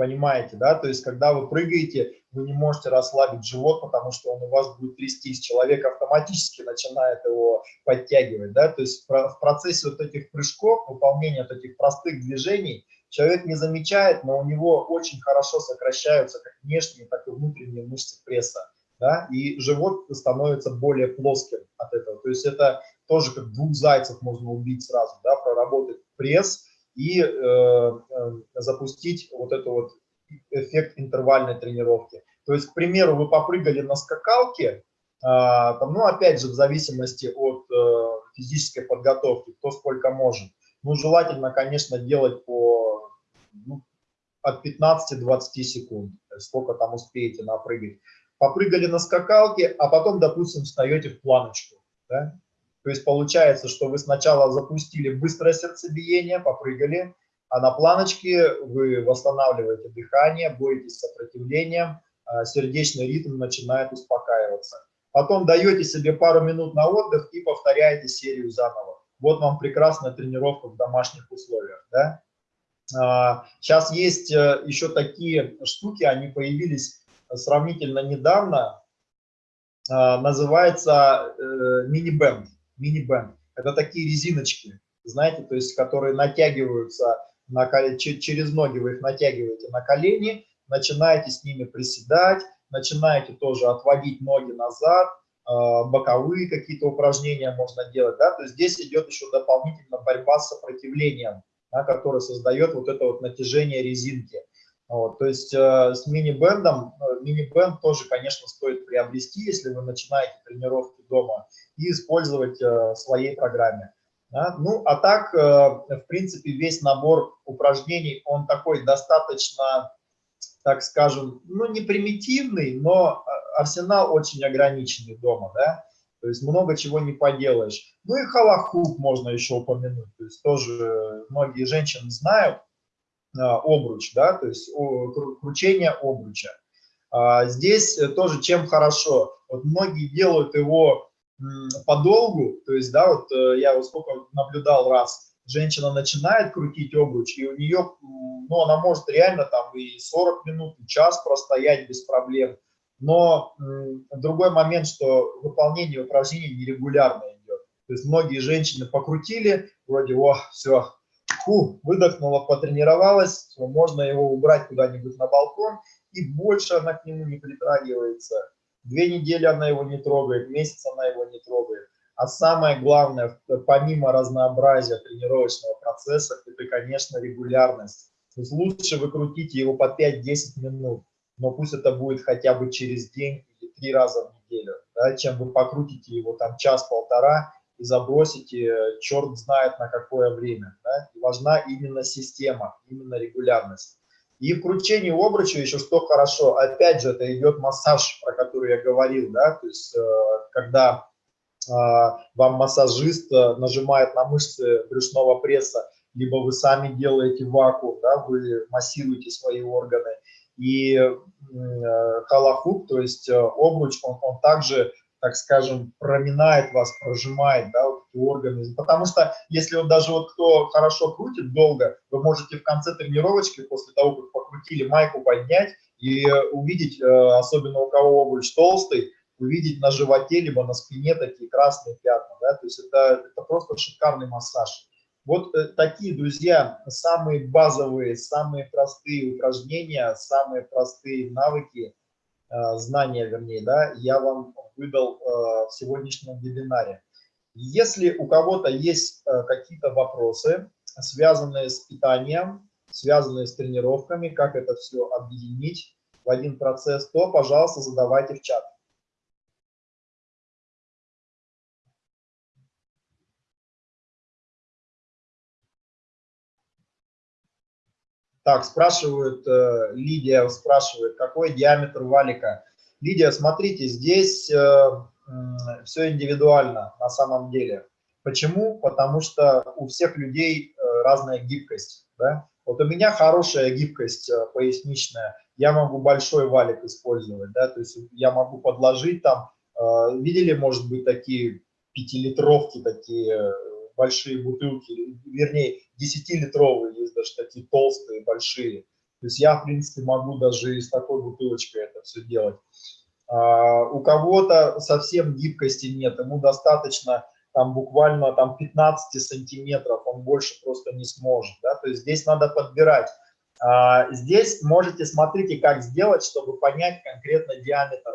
Speaker 1: Понимаете, да? То есть, когда вы прыгаете, вы не можете расслабить живот, потому что он у вас будет трястись. Человек автоматически начинает его подтягивать, да? То есть, в процессе вот этих прыжков, выполнения вот этих простых движений, человек не замечает, но у него очень хорошо сокращаются как внешние, так и внутренние мышцы пресса, да, и живот становится более плоским от этого. То есть это тоже как двух зайцев можно убить сразу, да, проработать пресс и э, э, запустить вот это вот эффект интервальной тренировки. То есть, к примеру, вы попрыгали на скакалке, а, там, ну, опять же, в зависимости от э, физической подготовки, кто сколько может. Ну, желательно, конечно, делать по ну, от 15-20 секунд, сколько там успеете напрыгать. Попрыгали на скакалке, а потом, допустим, встаете в планочку. Да? То есть получается, что вы сначала запустили быстрое сердцебиение, попрыгали, а на планочке вы восстанавливаете дыхание, боретесь с сопротивлением, а сердечный ритм начинает успокаиваться. Потом даете себе пару минут на отдых и повторяете серию заново. Вот вам прекрасная тренировка в домашних условиях. Да? Сейчас а, есть э, еще такие штуки, они появились сравнительно недавно. А, называется э, мини-бенд. Это такие резиночки, знаете, то есть, которые натягиваются на, через ноги, вы их натягиваете на колени, начинаете с ними приседать, начинаете тоже отводить ноги назад, а, боковые какие-то упражнения можно делать, да, то есть здесь идет еще дополнительно борьба с сопротивлением, да, которое создает вот это вот натяжение резинки. Вот, то есть э, с мини-бендом, э, мини-бенд тоже, конечно, стоит приобрести, если вы начинаете тренировки дома, и использовать э, в своей программе. Да? Ну, а так, э, в принципе, весь набор упражнений, он такой достаточно так скажем, ну не примитивный, но а, арсенал очень ограниченный дома, да, то есть много чего не поделаешь. Ну и халахук можно еще упомянуть, то есть тоже многие женщины знают обруч, да, то есть кручение обруча. А, здесь тоже чем хорошо, вот многие делают его подолгу, то есть, да, вот э, я вот сколько наблюдал раз, женщина начинает крутить обруч, и у нее, ну, она может реально там и 40 минут, и час простоять без проблем. Но другой момент, что выполнение упражнений нерегулярно идет. То есть многие женщины покрутили, вроде, о, все, фу, выдохнула, потренировалась, можно его убрать куда-нибудь на балкон, и больше она к нему не притрагивается. Две недели она его не трогает, месяц она его не трогает. А самое главное, помимо разнообразия тренировочного процесса, это, конечно, регулярность. То есть лучше вы крутите его по 5-10 минут, но пусть это будет хотя бы через день или три раза в неделю, да, чем вы покрутите его там час-полтора и забросите, черт знает на какое время. Да. Важна именно система, именно регулярность. И в кручении обруча еще что хорошо, опять же, это идет массаж, про который я говорил, да, то есть э, когда а, вам массажист э, нажимает на мышцы брюшного пресса, либо вы сами делаете вакуум, да, вы массируете свои органы. И э, халахук, то есть э, обруч, он, он также, так скажем, проминает вас, прожимает да, вот эти органы. Потому что если вот даже вот кто хорошо крутит долго, вы можете в конце тренировочки, после того, как покрутили майку, поднять и увидеть, особенно у кого обруч толстый, увидеть на животе, либо на спине такие красные пятна. Да? То есть это, это просто шикарный массаж. Вот э, такие, друзья, самые базовые, самые простые упражнения, самые простые навыки, э, знания, вернее, да, я вам выдал э, в сегодняшнем вебинаре. Если у кого-то есть э, какие-то вопросы, связанные с питанием, связанные с тренировками, как это все объединить в один процесс, то, пожалуйста, задавайте в чат. Так, спрашивают, э, Лидия спрашивает, какой диаметр валика. Лидия, смотрите, здесь э, все индивидуально на самом деле. Почему? Потому что у всех людей э, разная гибкость. Да? Вот у меня хорошая гибкость поясничная, я могу большой валик использовать, да, то есть я могу подложить там, видели, может быть, такие пятилитровки, такие большие бутылки, вернее, 10-литровые, есть даже такие толстые, большие. То есть я, в принципе, могу даже из такой бутылочкой это все делать. А, у кого-то совсем гибкости нет, ему достаточно там буквально там 15 сантиметров, он больше просто не сможет. Да? То есть здесь надо подбирать. А, здесь можете, смотрите, как сделать, чтобы понять конкретно диаметр.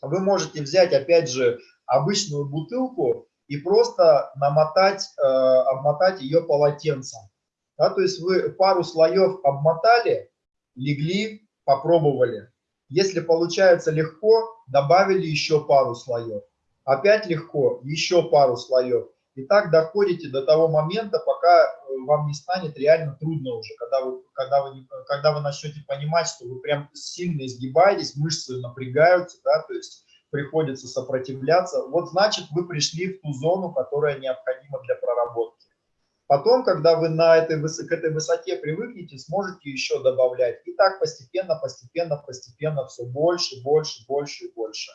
Speaker 1: Вы можете взять, опять же, обычную бутылку и просто намотать, э, обмотать ее полотенцем. Да, то есть вы пару слоев обмотали, легли, попробовали. Если получается легко, добавили еще пару слоев. Опять легко, еще пару слоев. И так доходите до того момента, пока э, вам не станет реально трудно уже, когда вы, когда вы, когда вы начнете понимать, что вы прям сильно изгибаетесь, мышцы напрягаются, да, то есть приходится сопротивляться. Вот значит, вы пришли в ту зону, которая необходима для проработки. Потом, когда вы на этой, к этой высоте привыкнете, сможете еще добавлять. И так постепенно, постепенно, постепенно все больше, больше, больше и больше.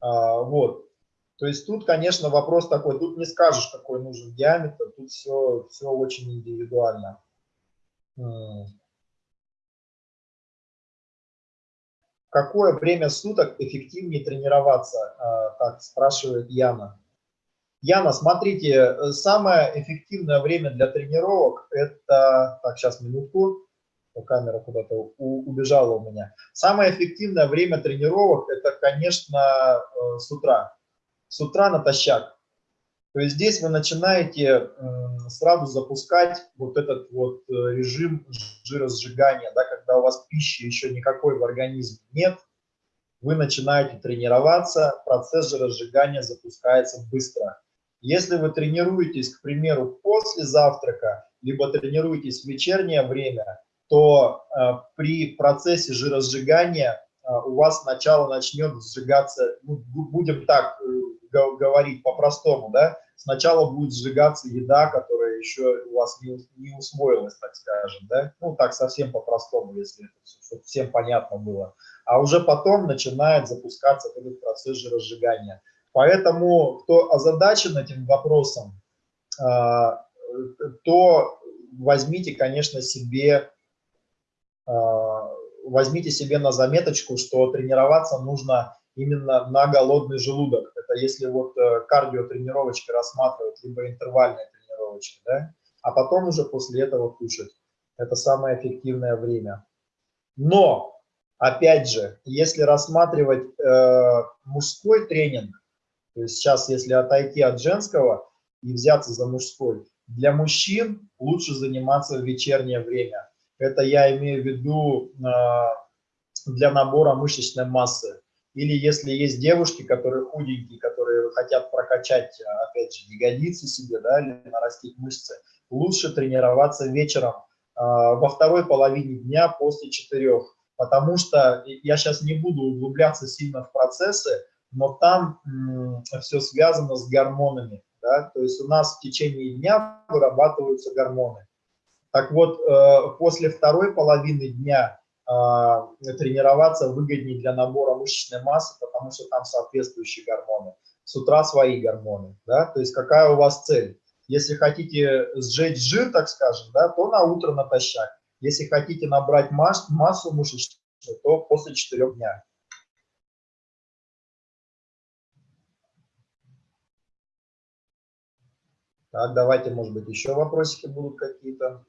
Speaker 1: А, вот. То есть тут, конечно, вопрос такой, тут не скажешь, какой нужен диаметр, тут все, все очень индивидуально. Какое время суток эффективнее тренироваться, а, так спрашивает Яна. Яна, смотрите, самое эффективное время для тренировок это, так, сейчас минутку, камера куда-то убежала у меня. Самое эффективное время тренировок это, конечно, э, с утра с утра натощак. То есть здесь вы начинаете сразу запускать вот этот вот э, режим жиросжигания, да, когда у вас пищи еще никакой в организме нет, вы начинаете тренироваться, процесс жиросжигания запускается быстро. Если вы тренируетесь, к примеру, после завтрака, либо тренируетесь в вечернее время, то э, при процессе жиросжигания э, у вас сначала начнет сжигаться, ну, будем так говорить по-простому, да, сначала будет сжигаться еда, которая еще у вас не, не усвоилась, так скажем, да, ну, так совсем по-простому, если это всем понятно было, а уже потом начинает запускаться этот процесс же разжигания. Поэтому, кто озадачен этим вопросом, а, то возьмите, конечно, себе, а, возьмите себе на заметочку, что тренироваться нужно именно на голодный желудок. Это если вот э, кардиотренировочки рассматривать, либо интервальные тренировочки, да, а потом уже после этого кушать. Это самое эффективное время. Но, опять же, если рассматривать э, мужской тренинг, то есть сейчас, если отойти от женского и взяться за мужской, для мужчин лучше заниматься в вечернее время. Это я имею в виду э, для набора мышечной массы. Или если есть девушки, которые худенькие, которые хотят прокачать, опять же, ягодицы себе, да, или нарастить мышцы, лучше тренироваться вечером э, во второй половине дня после четырех. Потому что я сейчас не буду углубляться сильно в процессы, но там все связано с гормонами. Да? То есть у нас в течение дня вырабатываются гормоны. Так вот, э, после второй половины дня тренироваться выгоднее для набора мышечной массы, потому что там соответствующие гормоны. С утра свои гормоны, да, то есть какая у вас цель? Если хотите сжечь жир, так скажем, да, то на утро натощак. Если хотите набрать масс, массу мышечную, то после 4 дня. Так, давайте, может быть, еще вопросики будут какие-то.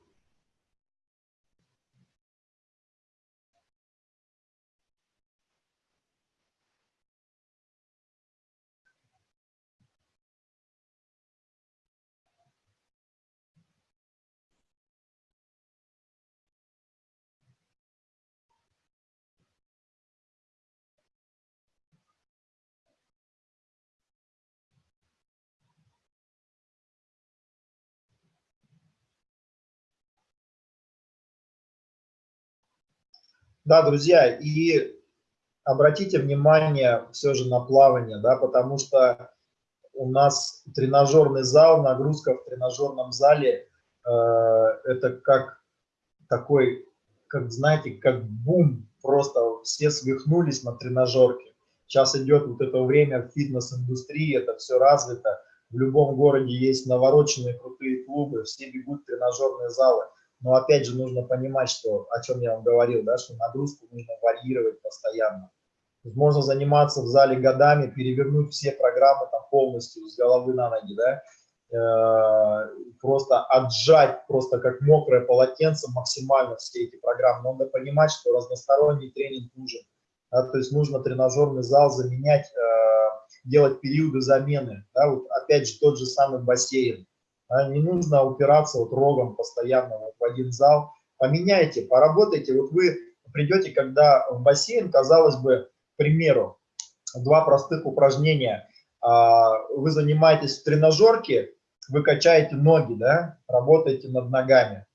Speaker 1: Да, друзья, и обратите внимание все же на плавание, да, потому что у нас тренажерный зал, нагрузка в тренажерном зале, э, это как такой, как знаете, как бум, просто все свихнулись на тренажерке. Сейчас идет вот это время фитнес-индустрии, это все развито. В любом городе есть навороченные крутые клубы, все бегут в тренажерные залы. Но опять же нужно понимать, что, о чем я вам говорил, да, что нагрузку нужно варьировать постоянно. Можно заниматься в зале годами, перевернуть все программы там полностью с головы на ноги, да, э, просто отжать, просто как мокрое полотенце максимально все эти программы. Надо понимать, что разносторонний тренинг нужен. Да, то есть нужно тренажерный зал заменять, э, делать периоды замены. Да, вот опять же тот же самый бассейн. Не нужно упираться вот рогом постоянно вот в один зал. Поменяйте, поработайте. Вот вы придете, когда в бассейн, казалось бы, к примеру, два простых упражнения. А, вы занимаетесь в тренажерке, вы качаете ноги, да, работаете над ногами.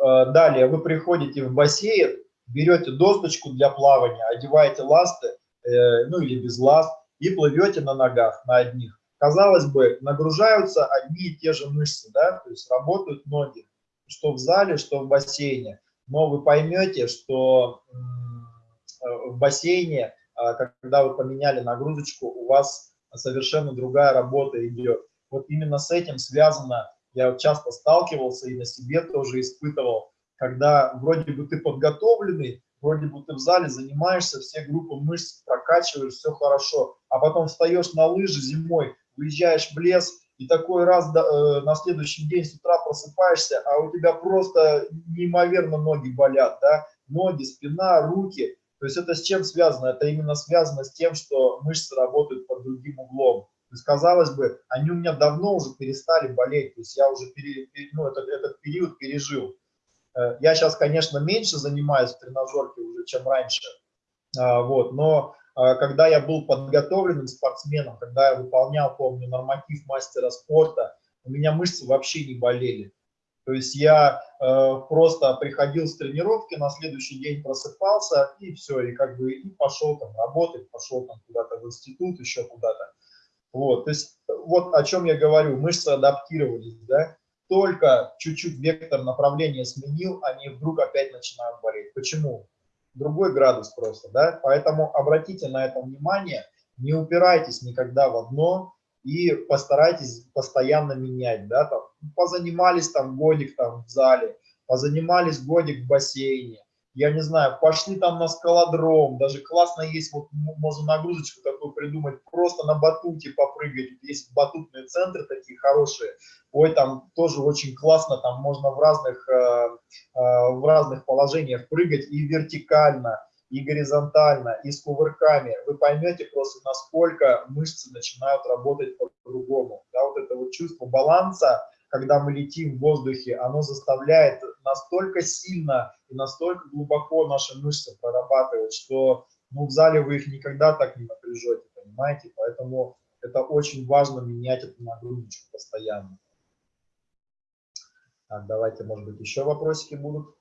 Speaker 1: А, далее вы приходите в бассейн, берете досточку для плавания, одеваете ласты, э, ну или без ласт, и плывете на ногах, на одних. Казалось бы, нагружаются одни и те же мышцы, да, то есть работают ноги, что в зале, что в бассейне. Но вы поймете, что э, в бассейне, а, когда вы поменяли нагрузочку, у вас совершенно другая работа идет. Вот именно с этим связано, я часто сталкивался и на себе тоже испытывал, когда вроде бы ты подготовленный, вроде бы ты в зале занимаешься, все группы мышц прокачиваешь, все хорошо, а потом встаешь на лыжи зимой, выезжаешь в лес, и такой раз э, на следующий день с утра просыпаешься, а у тебя просто неимоверно ноги болят, да, ноги, спина, руки. То есть это с чем связано? Это именно связано с тем, что мышцы работают под другим углом. То есть, казалось бы, они у меня давно уже перестали болеть, то есть я уже пере, ну, этот, этот период пережил. Э, я сейчас, конечно, меньше занимаюсь в тренажерке уже, чем раньше, а, вот, но когда я был подготовленным спортсменом, когда я выполнял, помню, норматив мастера спорта, у меня мышцы вообще не болели. То есть я э, просто приходил с тренировки, на следующий день просыпался, и все, и как бы и пошел там работать, пошел там куда-то в институт, еще куда-то. Вот, то есть вот о чем я говорю, мышцы адаптировались, да, только чуть-чуть вектор направления сменил, они вдруг опять начинают болеть. Почему? Другой градус просто, да, поэтому обратите на это внимание, не упирайтесь никогда в одно и постарайтесь постоянно менять, да, там, позанимались там годик там в зале, позанимались годик в бассейне, я не знаю, пошли там на скалодром, даже классно есть, вот можно нагрузочку такую придумать, просто на батуте попрыгать, есть батутные центры такие хорошие, ой, там тоже очень классно, там можно в разных, э, э, в разных положениях прыгать и вертикально, и горизонтально, и с кувырками, вы поймете просто, насколько мышцы начинают работать по-другому, да, вот это вот чувство баланса, когда мы летим в воздухе, оно заставляет настолько сильно и настолько глубоко наши мышцы прорабатывать, что ну, в зале вы их никогда так не напряжете, понимаете? Поэтому это очень важно менять эту нагрузочку постоянно. Так, давайте, может быть, еще вопросики будут.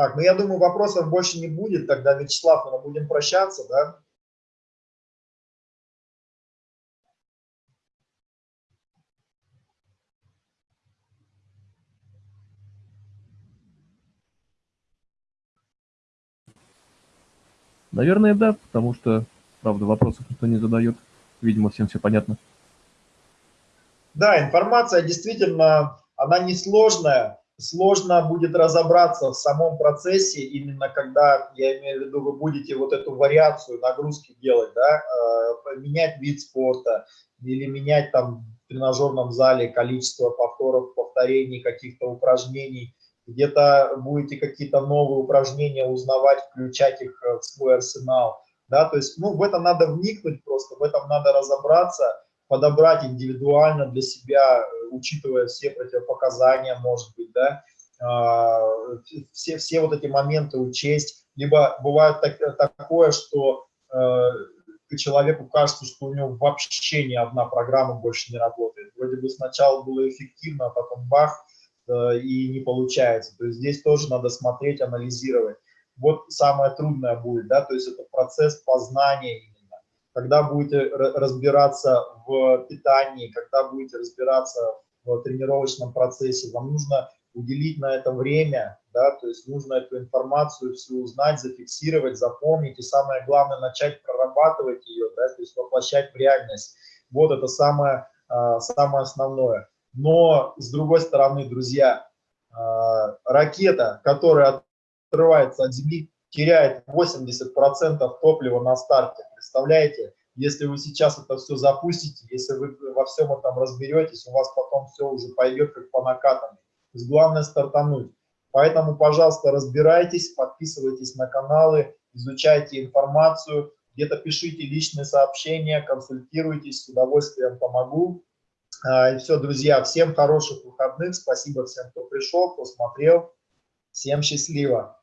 Speaker 1: Так, ну я думаю, вопросов больше не будет, тогда, Вячеслав, мы будем прощаться, да?
Speaker 2: Наверное, да, потому что, правда, вопросов никто не задает. Видимо, всем все понятно.
Speaker 1: Да, информация действительно, она несложная сложно будет разобраться в самом процессе, именно когда, я имею в виду, вы будете вот эту вариацию нагрузки делать, да, э, менять вид спорта или менять там в тренажерном зале количество повторов, повторений, каких-то упражнений, где-то будете какие-то новые упражнения узнавать, включать их э, в свой арсенал, да, то есть, ну, в это надо вникнуть просто, в этом надо разобраться, подобрать индивидуально для себя, э, учитывая все противопоказания, может быть, да, а, все, все вот эти моменты учесть, либо бывает так, такое, что э, человеку кажется, что у него вообще ни одна программа больше не работает. Вроде бы сначала было эффективно, а потом бах, э, и не получается. То есть здесь тоже надо смотреть, анализировать. Вот самое трудное будет, да, то есть это процесс познания когда будете разбираться в питании, когда будете разбираться в тренировочном процессе, вам нужно уделить на это время, да, то есть нужно эту информацию всю узнать, зафиксировать, запомнить, и самое главное, начать прорабатывать ее, да, то есть воплощать в реальность. Вот это самое, а, самое основное. Но, с другой стороны, друзья, а, ракета, которая отрывается от Земли, теряет 80% топлива на старте. Представляете? Если вы сейчас это все запустите, если вы во всем этом разберетесь, у вас потом все уже пойдет как по накатанной. То есть главное стартануть. Поэтому, пожалуйста, разбирайтесь, подписывайтесь на каналы, изучайте информацию, где-то пишите личные сообщения, консультируйтесь, с удовольствием помогу. А, и все, друзья, всем хороших выходных, спасибо всем, кто пришел, кто смотрел, всем счастливо.